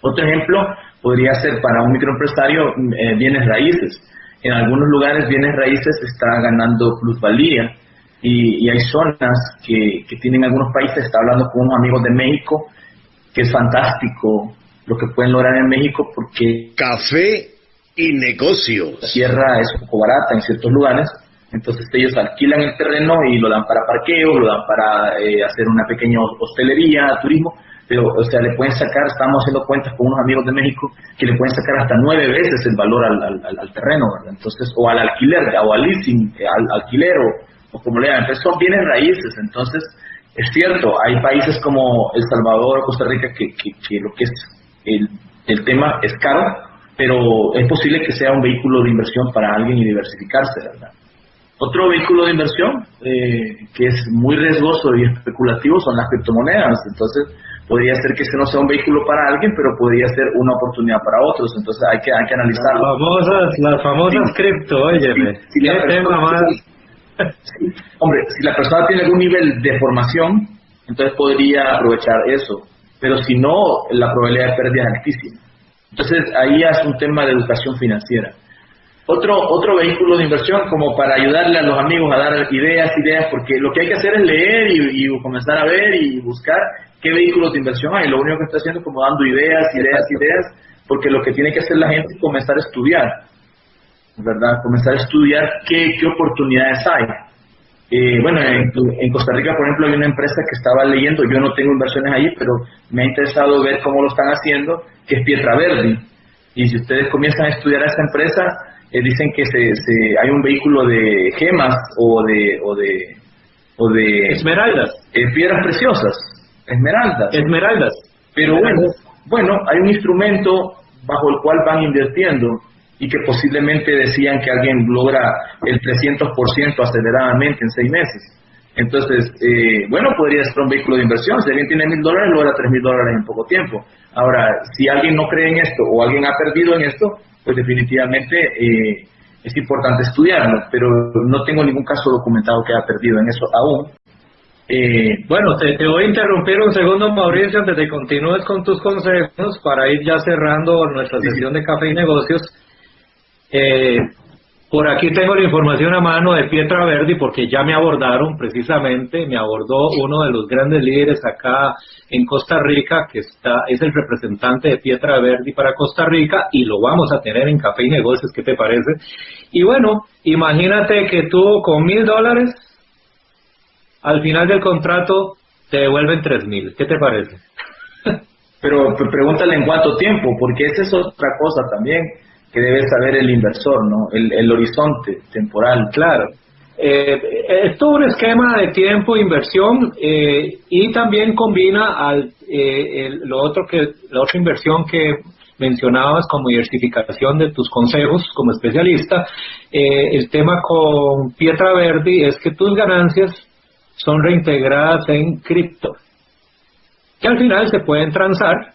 Otro ejemplo podría ser para un microempresario eh, bienes raíces. En algunos lugares bienes raíces está ganando plusvalía. y, hay zonas que, que, tienen algunos países, está hablando con unos amigos de México, que es fantástico lo que pueden lograr en México porque... Café y negocios. La tierra es un poco barata en ciertos lugares, entonces ellos alquilan el terreno y lo dan para parqueo, lo dan para eh, hacer una pequeña hostelería, turismo, pero o sea, le pueden sacar, estamos haciendo cuentas con unos amigos de México, que le pueden sacar hasta nueve veces el valor al, al, terreno, ¿verdad? Entonces, o al alquiler, o al leasing, eh, al alquiler, o, como le llaman, entonces son bienes raíces, entonces es cierto, hay países como El Salvador, Costa Rica, que, que, lo que es el, el tema es caro, pero es posible que sea un vehículo de inversión para alguien y diversificarse, ¿verdad? Otro vehículo de inversión eh, que es muy riesgoso y especulativo son las criptomonedas. Entonces, podría ser que ese no sea un vehículo para alguien, pero podría ser una oportunidad para otros. Entonces, hay que, hay que analizarlo. Las famosas, las famosas cripto, oye. Hombre, si la persona tiene algún nivel de formación, entonces podría aprovechar eso. Pero si no, la probabilidad de pérdida es altísima. Entonces, ahí es un tema de educación financiera. Otro, otro vehículo de inversión como para ayudarle a los amigos a dar ideas, ideas, porque lo que hay que hacer es leer y, y comenzar a ver y buscar qué vehículos de inversión hay. Lo único que está haciendo es como dando ideas, ideas, ideas, porque lo que tiene que hacer la gente es comenzar a estudiar, ¿verdad? Comenzar a estudiar qué, qué oportunidades hay. Eh, bueno, en, Costa Rica, por ejemplo, hay una empresa que estaba leyendo, yo no tengo inversiones ahí, pero me ha interesado ver cómo lo están haciendo, que es Pietra Verde. Y si ustedes comienzan a estudiar a esta empresa, eh, dicen que se, se, hay un vehículo de gemas o de... O de, o de Esmeraldas. Eh, piedras preciosas, esmeraldas. Esmeraldas. Pero bueno, bueno, hay un instrumento bajo el cual van invirtiendo y que posiblemente decían que alguien logra el 300% aceleradamente en seis meses. Entonces, eh, bueno, podría ser un vehículo de inversión. Si alguien tiene mil dólares, logra tres mil dólares en poco tiempo. Ahora, si alguien no cree en esto o alguien ha perdido en esto, pues definitivamente eh, es importante estudiarlo, pero no tengo ningún caso documentado que haya perdido en eso aún. Eh, bueno, te, voy a interrumpir un segundo, Mauricio, antes de que continúes con tus consejos para ir ya cerrando nuestra sesión de café y negocios. Eh, por aquí tengo la información a mano de Pietra Verdi porque ya me abordaron precisamente, me abordó uno de los grandes líderes acá en Costa Rica, que está, es el representante de Pietra Verdi para Costa Rica y lo vamos a tener en Café y Negocios, ¿qué te parece? Y bueno, imagínate que tú con mil dólares, al final del contrato te devuelven tres mil, ¿qué te parece? (laughs) Pero pregúntale en cuánto tiempo, porque esa es otra cosa también que debe saber el inversor, ¿no? El, horizonte temporal. Claro. Eh, es todo un esquema de tiempo, inversión eh, y también combina eh, lo otro que la otra inversión que mencionabas como diversificación de tus consejos como especialista. El tema con Pietra Verdi es que tus ganancias son reintegradas en cripto, que al final se pueden transar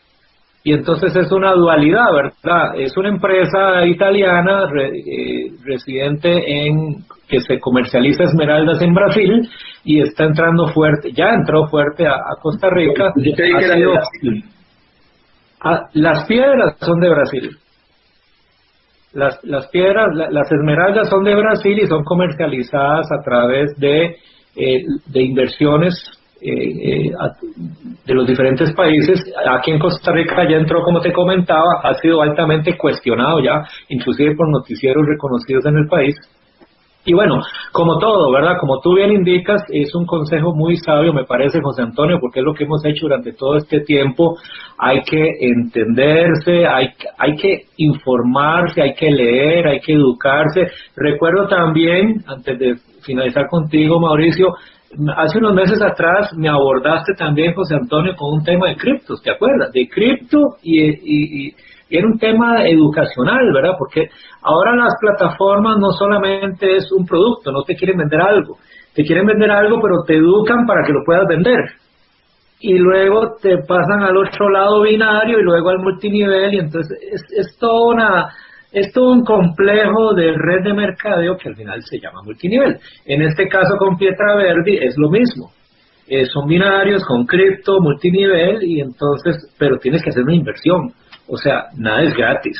y entonces es una dualidad, ¿verdad? Es una empresa italiana eh, residente en que se comercializa esmeraldas en Brasil y está entrando fuerte, ya entró fuerte a, Costa Rica. Yo creí que era de Brasil. Ah, las piedras son de Brasil. Las, las piedras, las esmeraldas son de Brasil y son comercializadas a través de, eh, de inversiones eh, eh de los diferentes países. Aquí en Costa Rica ya entró, como te comentaba, ha sido altamente cuestionado ya, inclusive por noticieros reconocidos en el país. Y bueno, como todo, ¿verdad? Como tú bien indicas, es un consejo muy sabio, me parece, José Antonio, porque es lo que hemos hecho durante todo este tiempo. Hay que entenderse, hay, hay que informarse, hay que leer, hay que educarse. Recuerdo también, antes de finalizar contigo, Mauricio, Hace unos meses atrás me abordaste también, José Antonio, con un tema de criptos, ¿te acuerdas? De cripto y, y, era un tema educacional, ¿verdad? Porque ahora las plataformas no solamente es un producto, no te quieren vender algo, te quieren vender algo, pero te educan para que lo puedas vender. Y luego te pasan al otro lado binario y luego al multinivel y entonces es, es toda una es todo un complejo de red de mercadeo que al final se llama multinivel. En este caso con Pietra Verdi es lo mismo. Eh, son binarios con cripto, multinivel, y entonces, pero tienes que hacer una inversión. O sea, nada es gratis.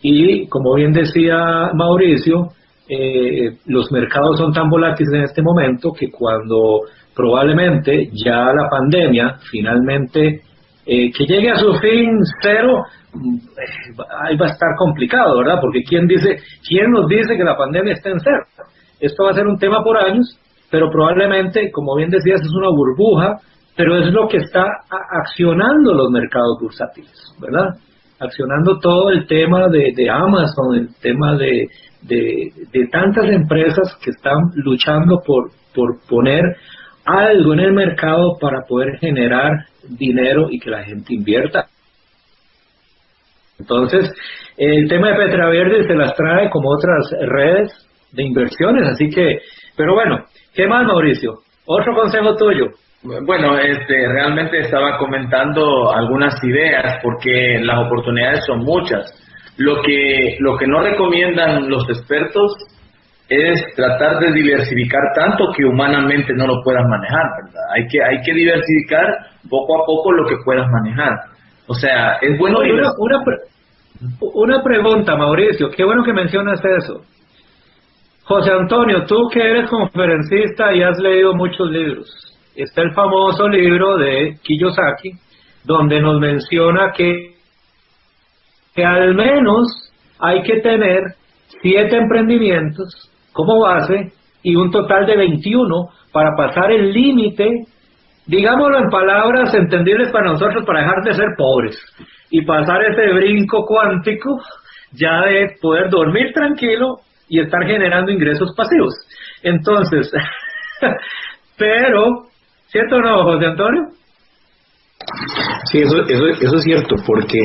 Y como bien decía Mauricio, eh, los mercados son tan volátiles en este momento que cuando probablemente ya la pandemia finalmente eh, que llegue a su fin cero, mm, ahí va a estar complicado, ¿verdad? Porque ¿quién, dice, ¿quién nos dice que la pandemia está en cero? Esto va a ser un tema por años, pero probablemente, como bien decías, es una burbuja, pero es lo que está accionando los mercados bursátiles, ¿verdad? Accionando todo el tema de, Amazon, el tema de, de, de, tantas empresas que están luchando por, por poner algo en el mercado para poder generar dinero y que la gente invierta. Entonces, el tema de Petraverde se las trae como otras redes de inversiones, así que, pero bueno, ¿qué más, Mauricio? Otro consejo tuyo. Bueno, este, realmente estaba comentando algunas ideas porque las oportunidades son muchas. Lo que, lo que no recomiendan los expertos es tratar de diversificar tanto que humanamente no lo puedas manejar. Hay que, hay que diversificar poco a poco lo que puedas manejar. O sea, es bueno... Una, una, una pregunta, Mauricio, qué bueno que mencionas eso. José Antonio, tú que eres conferencista y has leído muchos libros, está el famoso libro de Kiyosaki, donde nos menciona que, que al menos hay que tener siete emprendimientos como base y un total de 21 para pasar el límite, digámoslo en palabras entendibles para nosotros, para dejar de ser pobres y pasar ese brinco cuántico ya de poder dormir tranquilo y estar generando ingresos pasivos. Entonces, (laughs) pero, ¿cierto o no, José Antonio? Sí, eso, eso, eso es cierto, porque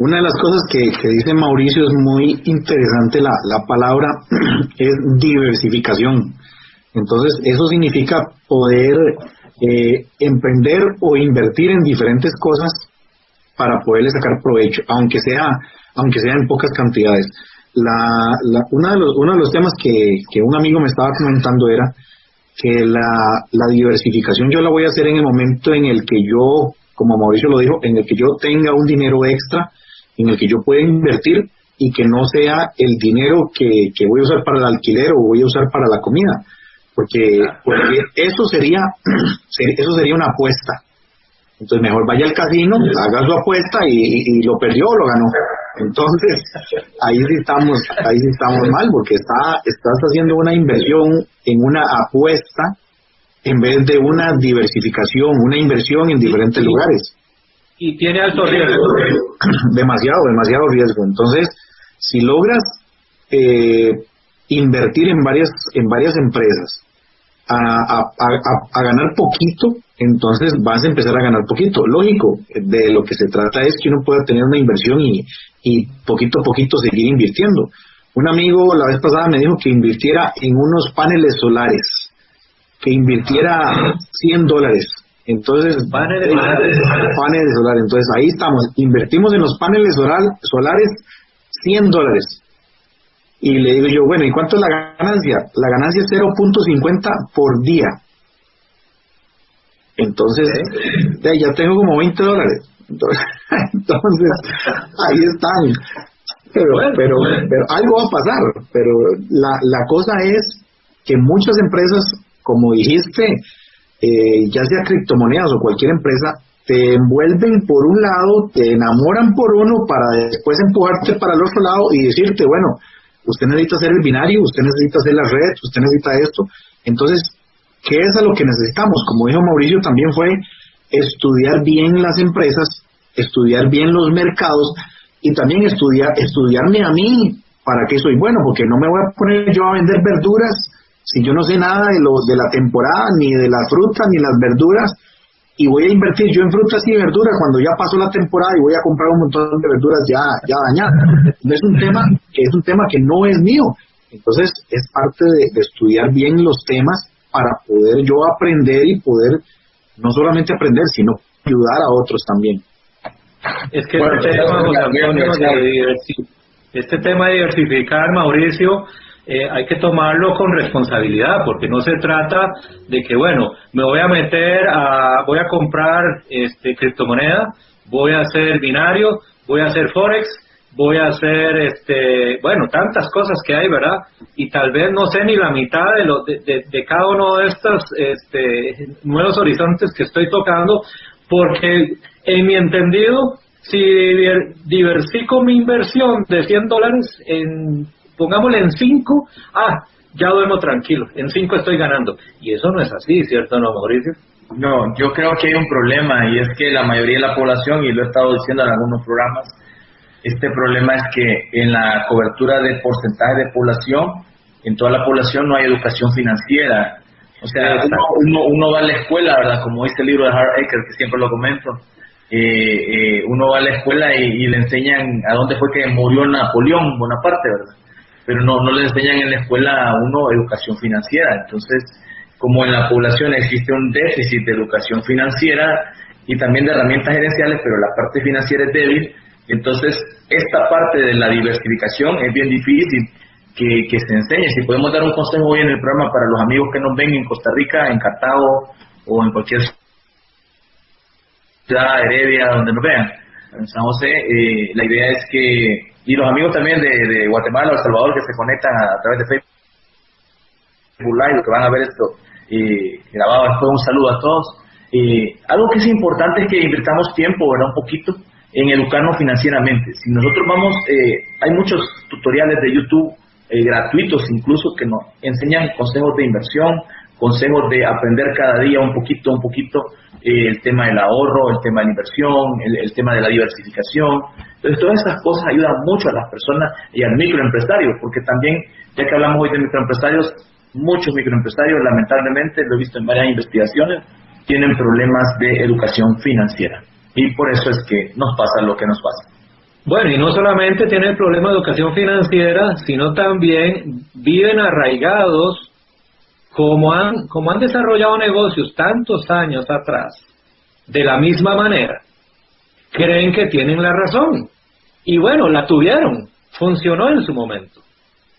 una de las cosas que, dice Mauricio es muy interesante, la, la palabra (clears throat) es diversificación. Entonces, eso significa poder eh, emprender o invertir en diferentes cosas para poderle sacar provecho, aunque sea, aunque sea en pocas cantidades. La, la, una de los, uno de los temas que, que un amigo me estaba comentando era que la, la diversificación yo la voy a hacer en el momento en el que yo, como Mauricio lo dijo, en el que yo tenga un dinero extra en el que yo pueda invertir y que no sea el dinero que, voy a usar para el alquiler o voy a usar para la comida, porque, porque eso sería (clears throat) eso sería una apuesta. Entonces mejor vaya al casino, haga su apuesta y, lo perdió o lo ganó. Entonces ahí sí estamos ahí sí estamos mal porque está estás haciendo una inversión en una apuesta en vez de una diversificación, una inversión en diferentes lugares y tiene alto riesgo. (clears throat) Demasiado, demasiado riesgo. Entonces, si logras eh, invertir en varias, en varias empresas a, a, ganar poquito, entonces vas a empezar a ganar poquito. Lógico, de lo que se trata es que uno pueda tener una inversión y, y poquito a poquito seguir invirtiendo. Un amigo la vez pasada me dijo que invirtiera en unos paneles solares, que invirtiera 100 dólares entonces, paneles, paneles solares. Entonces, ahí estamos. Invertimos en los paneles solares 100 dólares. Y le digo yo, bueno, ¿y cuánto es la ganancia? La ganancia es 0.50 por día. Entonces, ya tengo como 20 dólares. (laughs) Entonces, ahí están. Pero, pero, pero algo va a pasar. Pero la, la cosa es que muchas empresas, como dijiste, eh, ya sea criptomonedas o cualquier empresa, te envuelven por un lado, te enamoran por uno para después empujarte para el otro lado y decirte, bueno, usted necesita hacer el binario, usted necesita hacer la red, usted necesita esto. Entonces, ¿qué es a lo que necesitamos? Como dijo Mauricio, también fue estudiar bien las empresas, estudiar bien los mercados y también estudiar, estudiarme a mí para qué soy bueno, porque no me voy a poner yo a vender verduras si yo no sé nada de, lo, de la temporada, ni de las frutas, ni las verduras, y voy a invertir yo en frutas y verduras cuando ya pasó la temporada y voy a comprar un montón de verduras ya, ya dañadas. Es un tema que es un tema que no es mío. Entonces es parte de, estudiar bien los temas para poder yo aprender y poder no solamente aprender, sino ayudar a otros también. Es que este, tema, este tema de diversificar, Mauricio, eh, hay que tomarlo con responsabilidad, porque no se trata de que, bueno, me voy a meter a, voy a comprar este, criptomoneda, voy a hacer binario, voy a hacer forex, voy a hacer, este, bueno, tantas cosas que hay, ¿verdad? Y tal vez no sé ni la mitad de, lo, de, cada uno de estos este, nuevos horizontes que estoy tocando, porque en mi entendido, si diversifico mi inversión de 100 dólares, en, pongámosle en 5, ah, ya duermo tranquilo, en 5 estoy ganando. Y eso no es así, ¿cierto, no, Mauricio? No, yo creo que hay un problema y es que la mayoría de la población, y lo he estado diciendo en algunos programas, este problema es que en la cobertura de porcentaje de población, en toda la población no hay educación financiera. O sea, uno, uno, va a la escuela, ¿verdad? Como dice el libro de Hart Aker, que siempre lo comento, eh, eh, uno va a la escuela y, le enseñan a dónde fue que murió Napoleón Bonaparte, ¿verdad? Pero no, no le enseñan en la escuela a uno educación financiera. Entonces, como en la población existe un déficit de educación financiera y también de herramientas gerenciales, pero la parte financiera es débil, entonces, esta parte de la diversificación es bien difícil que, se enseñe. Si podemos dar un consejo hoy en el programa para los amigos que nos ven en Costa Rica, en Cartago o en cualquier ciudad, Heredia, donde nos vean, en San José, eh, la idea es que, y los amigos también de, Guatemala o El Salvador que se conectan a, través de Facebook que van a ver esto eh, grabado después, un saludo a todos. Algo que es importante es que invirtamos tiempo, ¿verdad? Un poquito en educarnos financieramente. Si nosotros vamos, eh, hay muchos tutoriales de YouTube eh, gratuitos incluso que nos enseñan consejos de inversión, consejos de aprender cada día un poquito, un poquito eh, el tema del ahorro, el tema de la inversión, el, tema de la diversificación. Entonces todas esas cosas ayudan mucho a las personas y al microempresario, porque también, ya que hablamos hoy de microempresarios, muchos microempresarios, lamentablemente, lo he visto en varias investigaciones, tienen problemas de educación financiera y por eso es que nos pasa lo que nos pasa. Bueno, y no solamente tienen el problema de educación financiera, sino también viven arraigados como han, como han desarrollado negocios tantos años atrás, de la misma manera, creen que tienen la razón. Y bueno, la tuvieron, funcionó en su momento.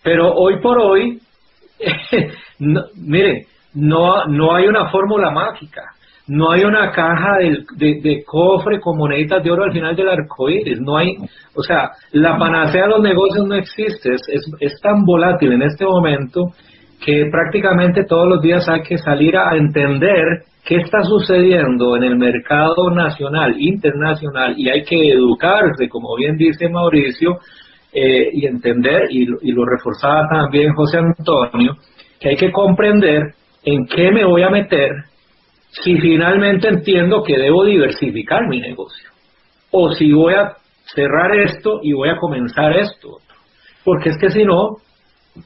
Pero hoy por hoy, (laughs) miren, no, no hay una fórmula mágica. No hay una caja de, cofre con moneditas de oro al final del arco iris. No hay, o sea, la panacea de los negocios no existe. Es, es, tan volátil en este momento que prácticamente todos los días hay que salir a entender qué está sucediendo en el mercado nacional, internacional, y hay que educarse, como bien dice Mauricio, eh, y entender, y, y lo reforzaba también José Antonio, que hay que comprender en qué me voy a meter si finalmente entiendo que debo diversificar mi negocio. O si voy a cerrar esto y voy a comenzar esto. Porque es que si no,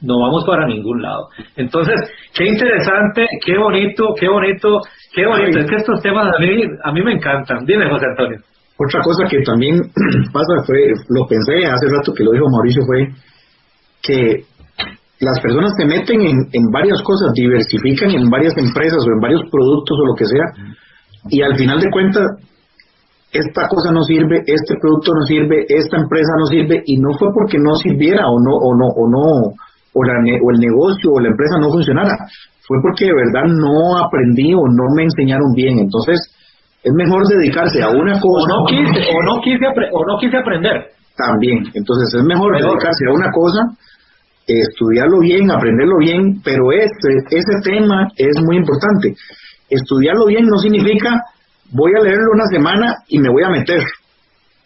no vamos para ningún lado. Entonces, qué interesante, qué bonito, qué bonito, qué bonito. Es que estos temas a mí, a mí me encantan. Dime, José Antonio. Otra cosa que también (clears throat) pasa fue, lo pensé hace rato que lo dijo Mauricio, fue que las personas se meten en, varias cosas, diversifican en varias empresas o en varios productos o lo que sea, y al final de cuentas, esta cosa no sirve, este producto no sirve, esta empresa no sirve, y no fue porque no sirviera o no, o no, o no, o, la, o el negocio o la empresa no funcionara, fue porque de verdad no aprendí o no me enseñaron bien. Entonces, es mejor dedicarse a una cosa. O no quise, o no quise, o no quise aprender. También. Entonces, es mejor dedicarse a una cosa estudiarlo bien, aprenderlo bien, pero este, ese tema es muy importante. Estudiarlo bien no significa voy a leerlo una semana y me voy a meter.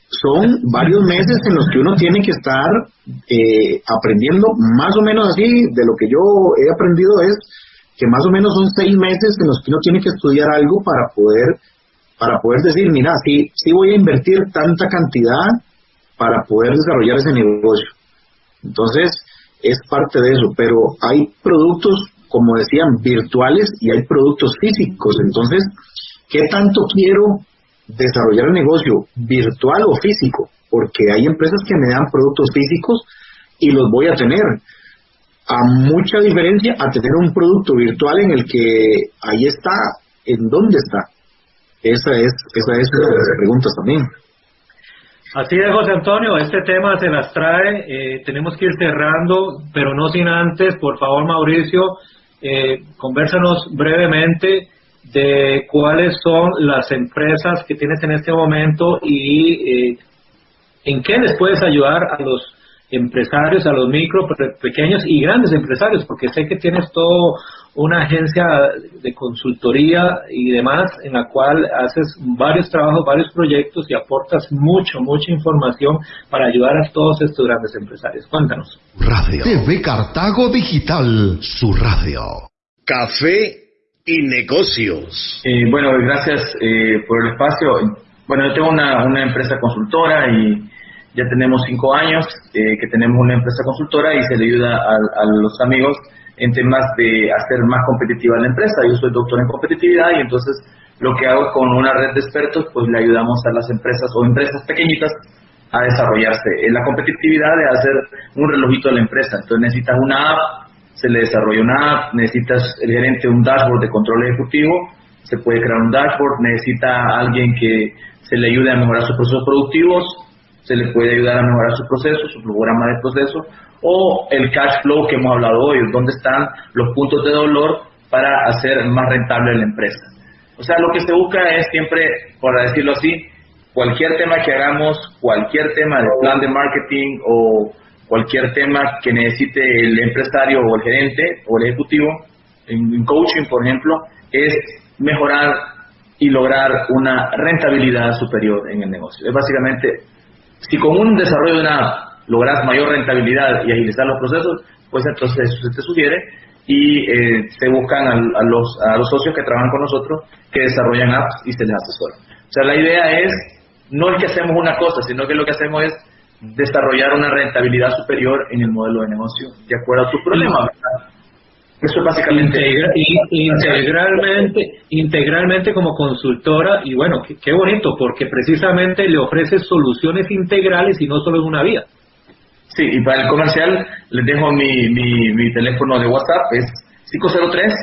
Son varios meses en los que uno tiene que estar eh, aprendiendo, más o menos así, de lo que yo he aprendido es que más o menos son seis meses en los que uno tiene que estudiar algo para poder, para poder decir, mira, sí, sí voy a invertir tanta cantidad para poder desarrollar ese negocio. Entonces, es parte de eso, pero hay productos, como decían, virtuales y hay productos físicos. Entonces, ¿qué tanto quiero desarrollar el negocio virtual o físico? Porque hay empresas que me dan productos físicos y los voy a tener. A mucha diferencia a tener un producto virtual en el que ahí está, ¿en dónde está? Esa es, esa es una de las preguntas también. Así es, José Antonio, este tema se las trae, eh, tenemos que ir cerrando, pero no sin antes, por favor, Mauricio, eh, conversanos brevemente de cuáles son las empresas que tienes en este momento y eh, ¿En qué les puedes ayudar a los empresarios, a los micro, pequeños y grandes empresarios? Porque sé que tienes todo una agencia de consultoría y demás en la cual haces varios trabajos, varios proyectos y aportas mucho, mucha información para ayudar a todos estos grandes empresarios. Cuéntanos. Radio TV Cartago Digital, su radio. Café y negocios. Eh, bueno, gracias eh, por el espacio. Bueno, yo tengo una, empresa consultora y ya tenemos cinco años eh, que tenemos una empresa consultora y se le ayuda a, a los amigos en temas de hacer más competitiva la empresa. Yo soy doctor en competitividad y entonces lo que hago con una red de expertos, pues le ayudamos a las empresas o empresas pequeñitas a desarrollarse. La competitividad de hacer un relojito de la empresa. Entonces necesitas una app, se le desarrolla una app, necesitas el gerente un dashboard de control ejecutivo, se puede crear un dashboard, necesita alguien que se le ayude a mejorar sus procesos productivos, se le puede ayudar a mejorar su proceso, su programa de proceso, o el cash flow que hemos hablado hoy, donde están los puntos de dolor para hacer más rentable la empresa. O sea, lo que se busca es siempre, por decirlo así, cualquier tema que hagamos, cualquier tema de plan de marketing o cualquier tema que necesite el empresario o el gerente o el ejecutivo, en, coaching, por ejemplo, es mejorar y lograr una rentabilidad superior en el negocio. Es básicamente, si con un desarrollo de una logras mayor rentabilidad y agilizar los procesos, pues entonces eso se te sugiere y eh, se buscan a, los, a los socios que trabajan con nosotros que desarrollan apps y se les asesora. O sea, la idea es no es que hacemos una cosa, sino que lo que hacemos es desarrollar una rentabilidad superior en el modelo de negocio de acuerdo a tus problemas. Eso es básicamente. integralmente, integralmente como consultora, y bueno, qué, bonito, porque precisamente le ofreces soluciones integrales y no solo en una vía. Sí, y para el comercial les dejo mi, mi, mi teléfono de WhatsApp, es 503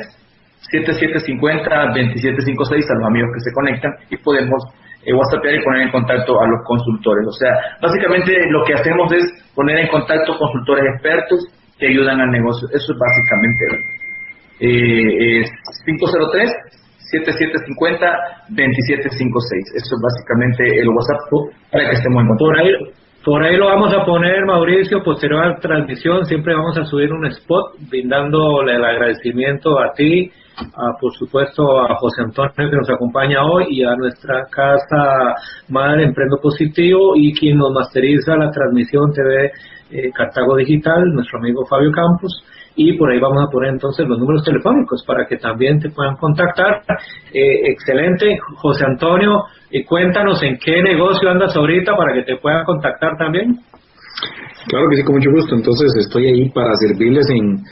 7750 2756 a los amigos que se conectan y podemos eh, WhatsAppear y poner en contacto a los consultores. O sea, básicamente lo que hacemos es poner en contacto consultores expertos que ayudan al negocio. Eso es básicamente. Eh, 503 7750 2756. Eso es básicamente el WhatsApp para que estemos en contacto. Por ahí lo vamos a poner, Mauricio, posterior a la transmisión, siempre vamos a subir un spot brindándole el agradecimiento a ti, a, por supuesto a José Antonio que nos acompaña hoy y a nuestra casa madre Emprendo Positivo y quien nos masteriza la transmisión TV eh, Cartago Digital, nuestro amigo Fabio Campos y por ahí vamos a poner entonces los números telefónicos para que también te puedan contactar. Eh, excelente, José Antonio, y cuéntanos en qué negocio andas ahorita para que te puedan contactar también. Claro que sí, con mucho gusto. Entonces estoy ahí para servirles en,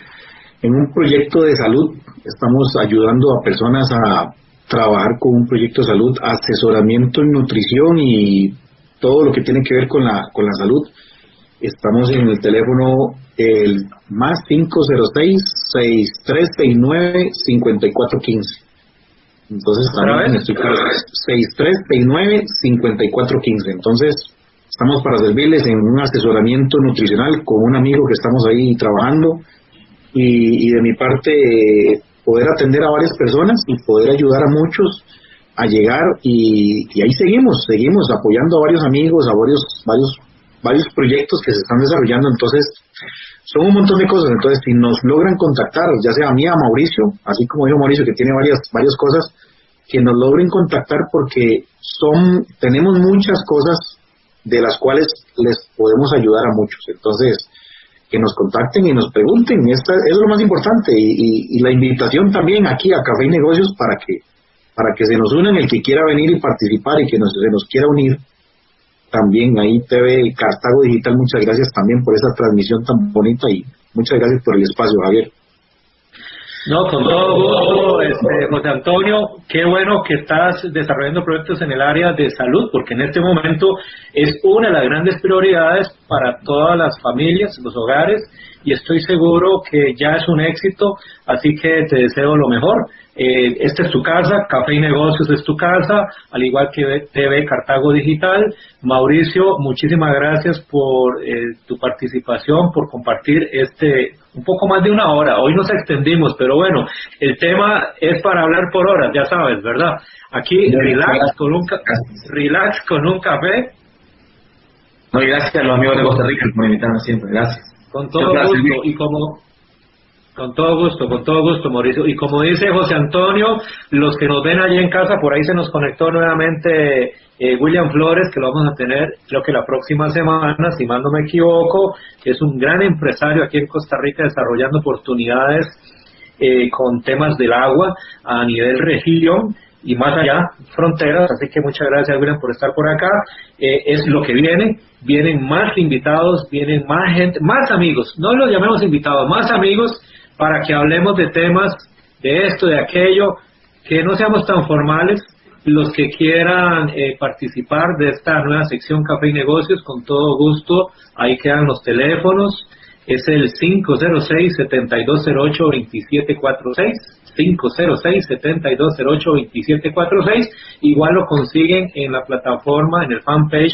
en un proyecto de salud. Estamos ayudando a personas a trabajar con un proyecto de salud, asesoramiento en nutrición y todo lo que tiene que ver con la, con la salud. Estamos en el teléfono el más 506-6369-5415. Entonces también estoy 6369-5415. Entonces estamos para servirles en un asesoramiento nutricional con un amigo que estamos ahí trabajando y, de mi parte poder atender a varias personas y poder ayudar a muchos a llegar y, y, ahí seguimos, seguimos apoyando a varios amigos, a varios, varios, varios proyectos que se están desarrollando. Entonces, son un montón de cosas. Entonces, si nos logran contactar, ya sea a mí, a Mauricio, así como dijo Mauricio, que tiene varias, varias cosas, que nos logren contactar porque son, tenemos muchas cosas de las cuales les podemos ayudar a muchos. Entonces, que nos contacten y nos pregunten, esta es lo más importante. Y, la invitación también aquí a Café y Negocios para que, para que se nos unan el que quiera venir y participar y que nos, se nos quiera unir también ahí TV Cartago Digital, muchas gracias también por esa transmisión tan bonita y muchas gracias por el espacio, Javier. No, con todo gusto, este, José Antonio, qué bueno que estás desarrollando proyectos en el área de salud, porque en este momento es una de las grandes prioridades para todas las familias, los hogares, y estoy seguro que ya es un éxito, así que te deseo lo mejor. Eh, esta es tu casa, Café y Negocios es tu casa, al igual que TV Cartago Digital. Mauricio, muchísimas gracias por eh, tu participación, por compartir este un poco más de una hora. Hoy nos extendimos, pero bueno, el tema es para hablar por horas, ya sabes, ¿verdad? Aquí relax con un, relax con un café No, y gracias a los amigos de Costa Rica por invitarme siempre. Gracias. Con todo gusto. Y como, con todo gusto, con todo gusto, Mauricio. Y como dice José Antonio, los que nos ven allí en casa, por ahí se nos conectó nuevamente eh, William Flores, que lo vamos a tener creo que la próxima semana, si mal no me equivoco, es un gran empresario aquí en Costa Rica desarrollando oportunidades eh, con temas del agua a nivel región y más allá, fronteras. Así que muchas gracias, William, por estar por acá. Eh, es lo que viene. Vienen más invitados, vienen más gente, más amigos. No los llamemos invitados, más amigos para que hablemos de temas de esto, de aquello, que no seamos tan formales. Los que quieran eh, participar de esta nueva sección Café y Negocios, con todo gusto, ahí quedan los teléfonos. Es el 506-7208-2746. 506-7208-2746. Igual lo consiguen en la plataforma, en el fanpage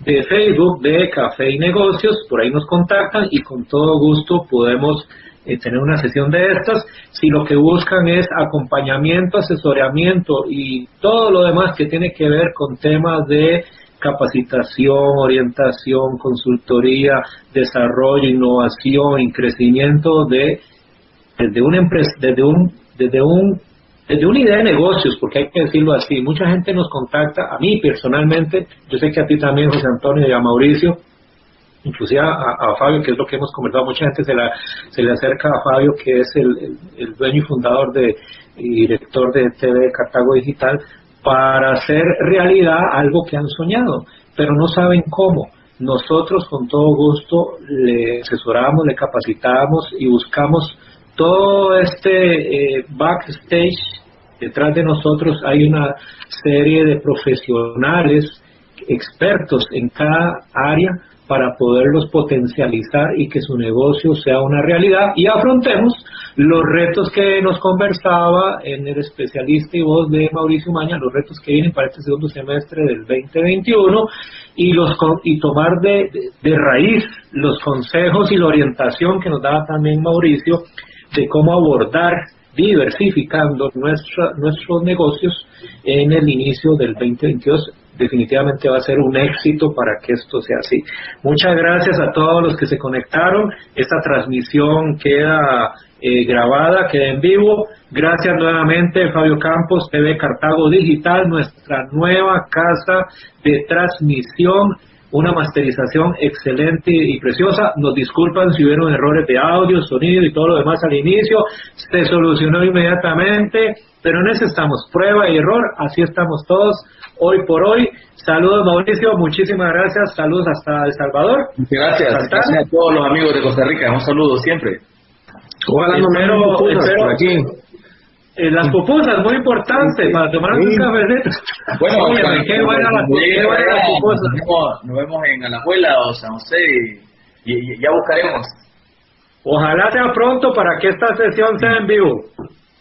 de Facebook de Café y Negocios. Por ahí nos contactan y con todo gusto podemos eh, tener una sesión de estas. Si lo que buscan es acompañamiento, asesoramiento y todo lo demás que tiene que ver con temas de capacitación, orientación, consultoría, desarrollo, innovación y crecimiento de desde una empresa, desde un, desde un, desde una idea de negocios, porque hay que decirlo así. Mucha gente nos contacta, a mí personalmente, yo sé que a ti también, José Antonio y a Mauricio, inclusive a, Fabio, que es lo que hemos conversado, mucha gente se, la, se le acerca a Fabio, que es el, dueño y fundador y director de TV Cartago Digital, para hacer realidad algo que han soñado, pero no saben cómo. Nosotros con todo gusto le asesoramos, le capacitamos y buscamos todo este eh, backstage, detrás de nosotros hay una serie de profesionales, expertos en cada área para poderlos potencializar y que su negocio sea una realidad. Y afrontemos los retos que nos conversaba en el especialista y voz de Mauricio Maña, los retos que vienen para este segundo semestre del 2021 y, los, y tomar de, de raíz los consejos y la orientación que nos daba también Mauricio de cómo abordar diversificando nuestros negocios en el inicio del 2022 definitivamente va a ser un éxito para que esto sea así. Muchas gracias a todos los que se conectaron. Esta transmisión queda eh, grabada, queda en vivo. Gracias nuevamente, Fabio Campos, TV Cartago Digital, nuestra nueva casa de transmisión una masterización excelente y preciosa. Nos disculpan si hubieron errores de audio, sonido y todo lo demás al inicio. Se solucionó inmediatamente, pero en eso estamos, prueba y error, así estamos todos hoy por hoy. Saludos Mauricio, muchísimas gracias, saludos hasta El Salvador. Gracias, gracias a todos los amigos de Costa Rica, un saludo siempre. Ojalá no espero, aquí. Eh, las pupusas, muy importante, para tomar un café. (laughs) Bueno, qué buena las pupusas. Nos vemos en Alajuela o San José y, ya buscaremos. Ojalá sea pronto para que esta sesión sea en vivo.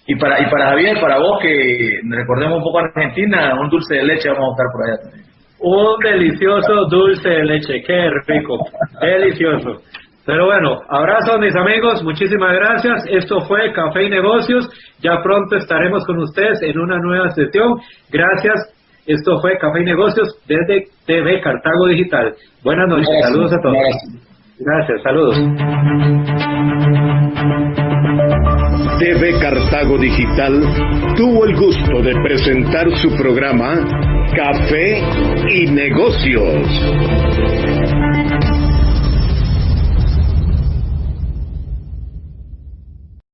Y para, y para Javier, para vos que recordemos un poco a Argentina, un dulce de leche vamos a buscar por allá también. Un delicioso dulce de leche, qué rico, delicioso. Pero bueno, abrazos mis amigos, muchísimas gracias. Esto fue Café y Negocios. Ya pronto estaremos con ustedes en una nueva sesión. Gracias. Esto fue Café y Negocios desde TV Cartago Digital. Buenas noches, saludos a todos. Gracias, saludos. TV Cartago Digital tuvo el gusto de presentar su programa Café y Negocios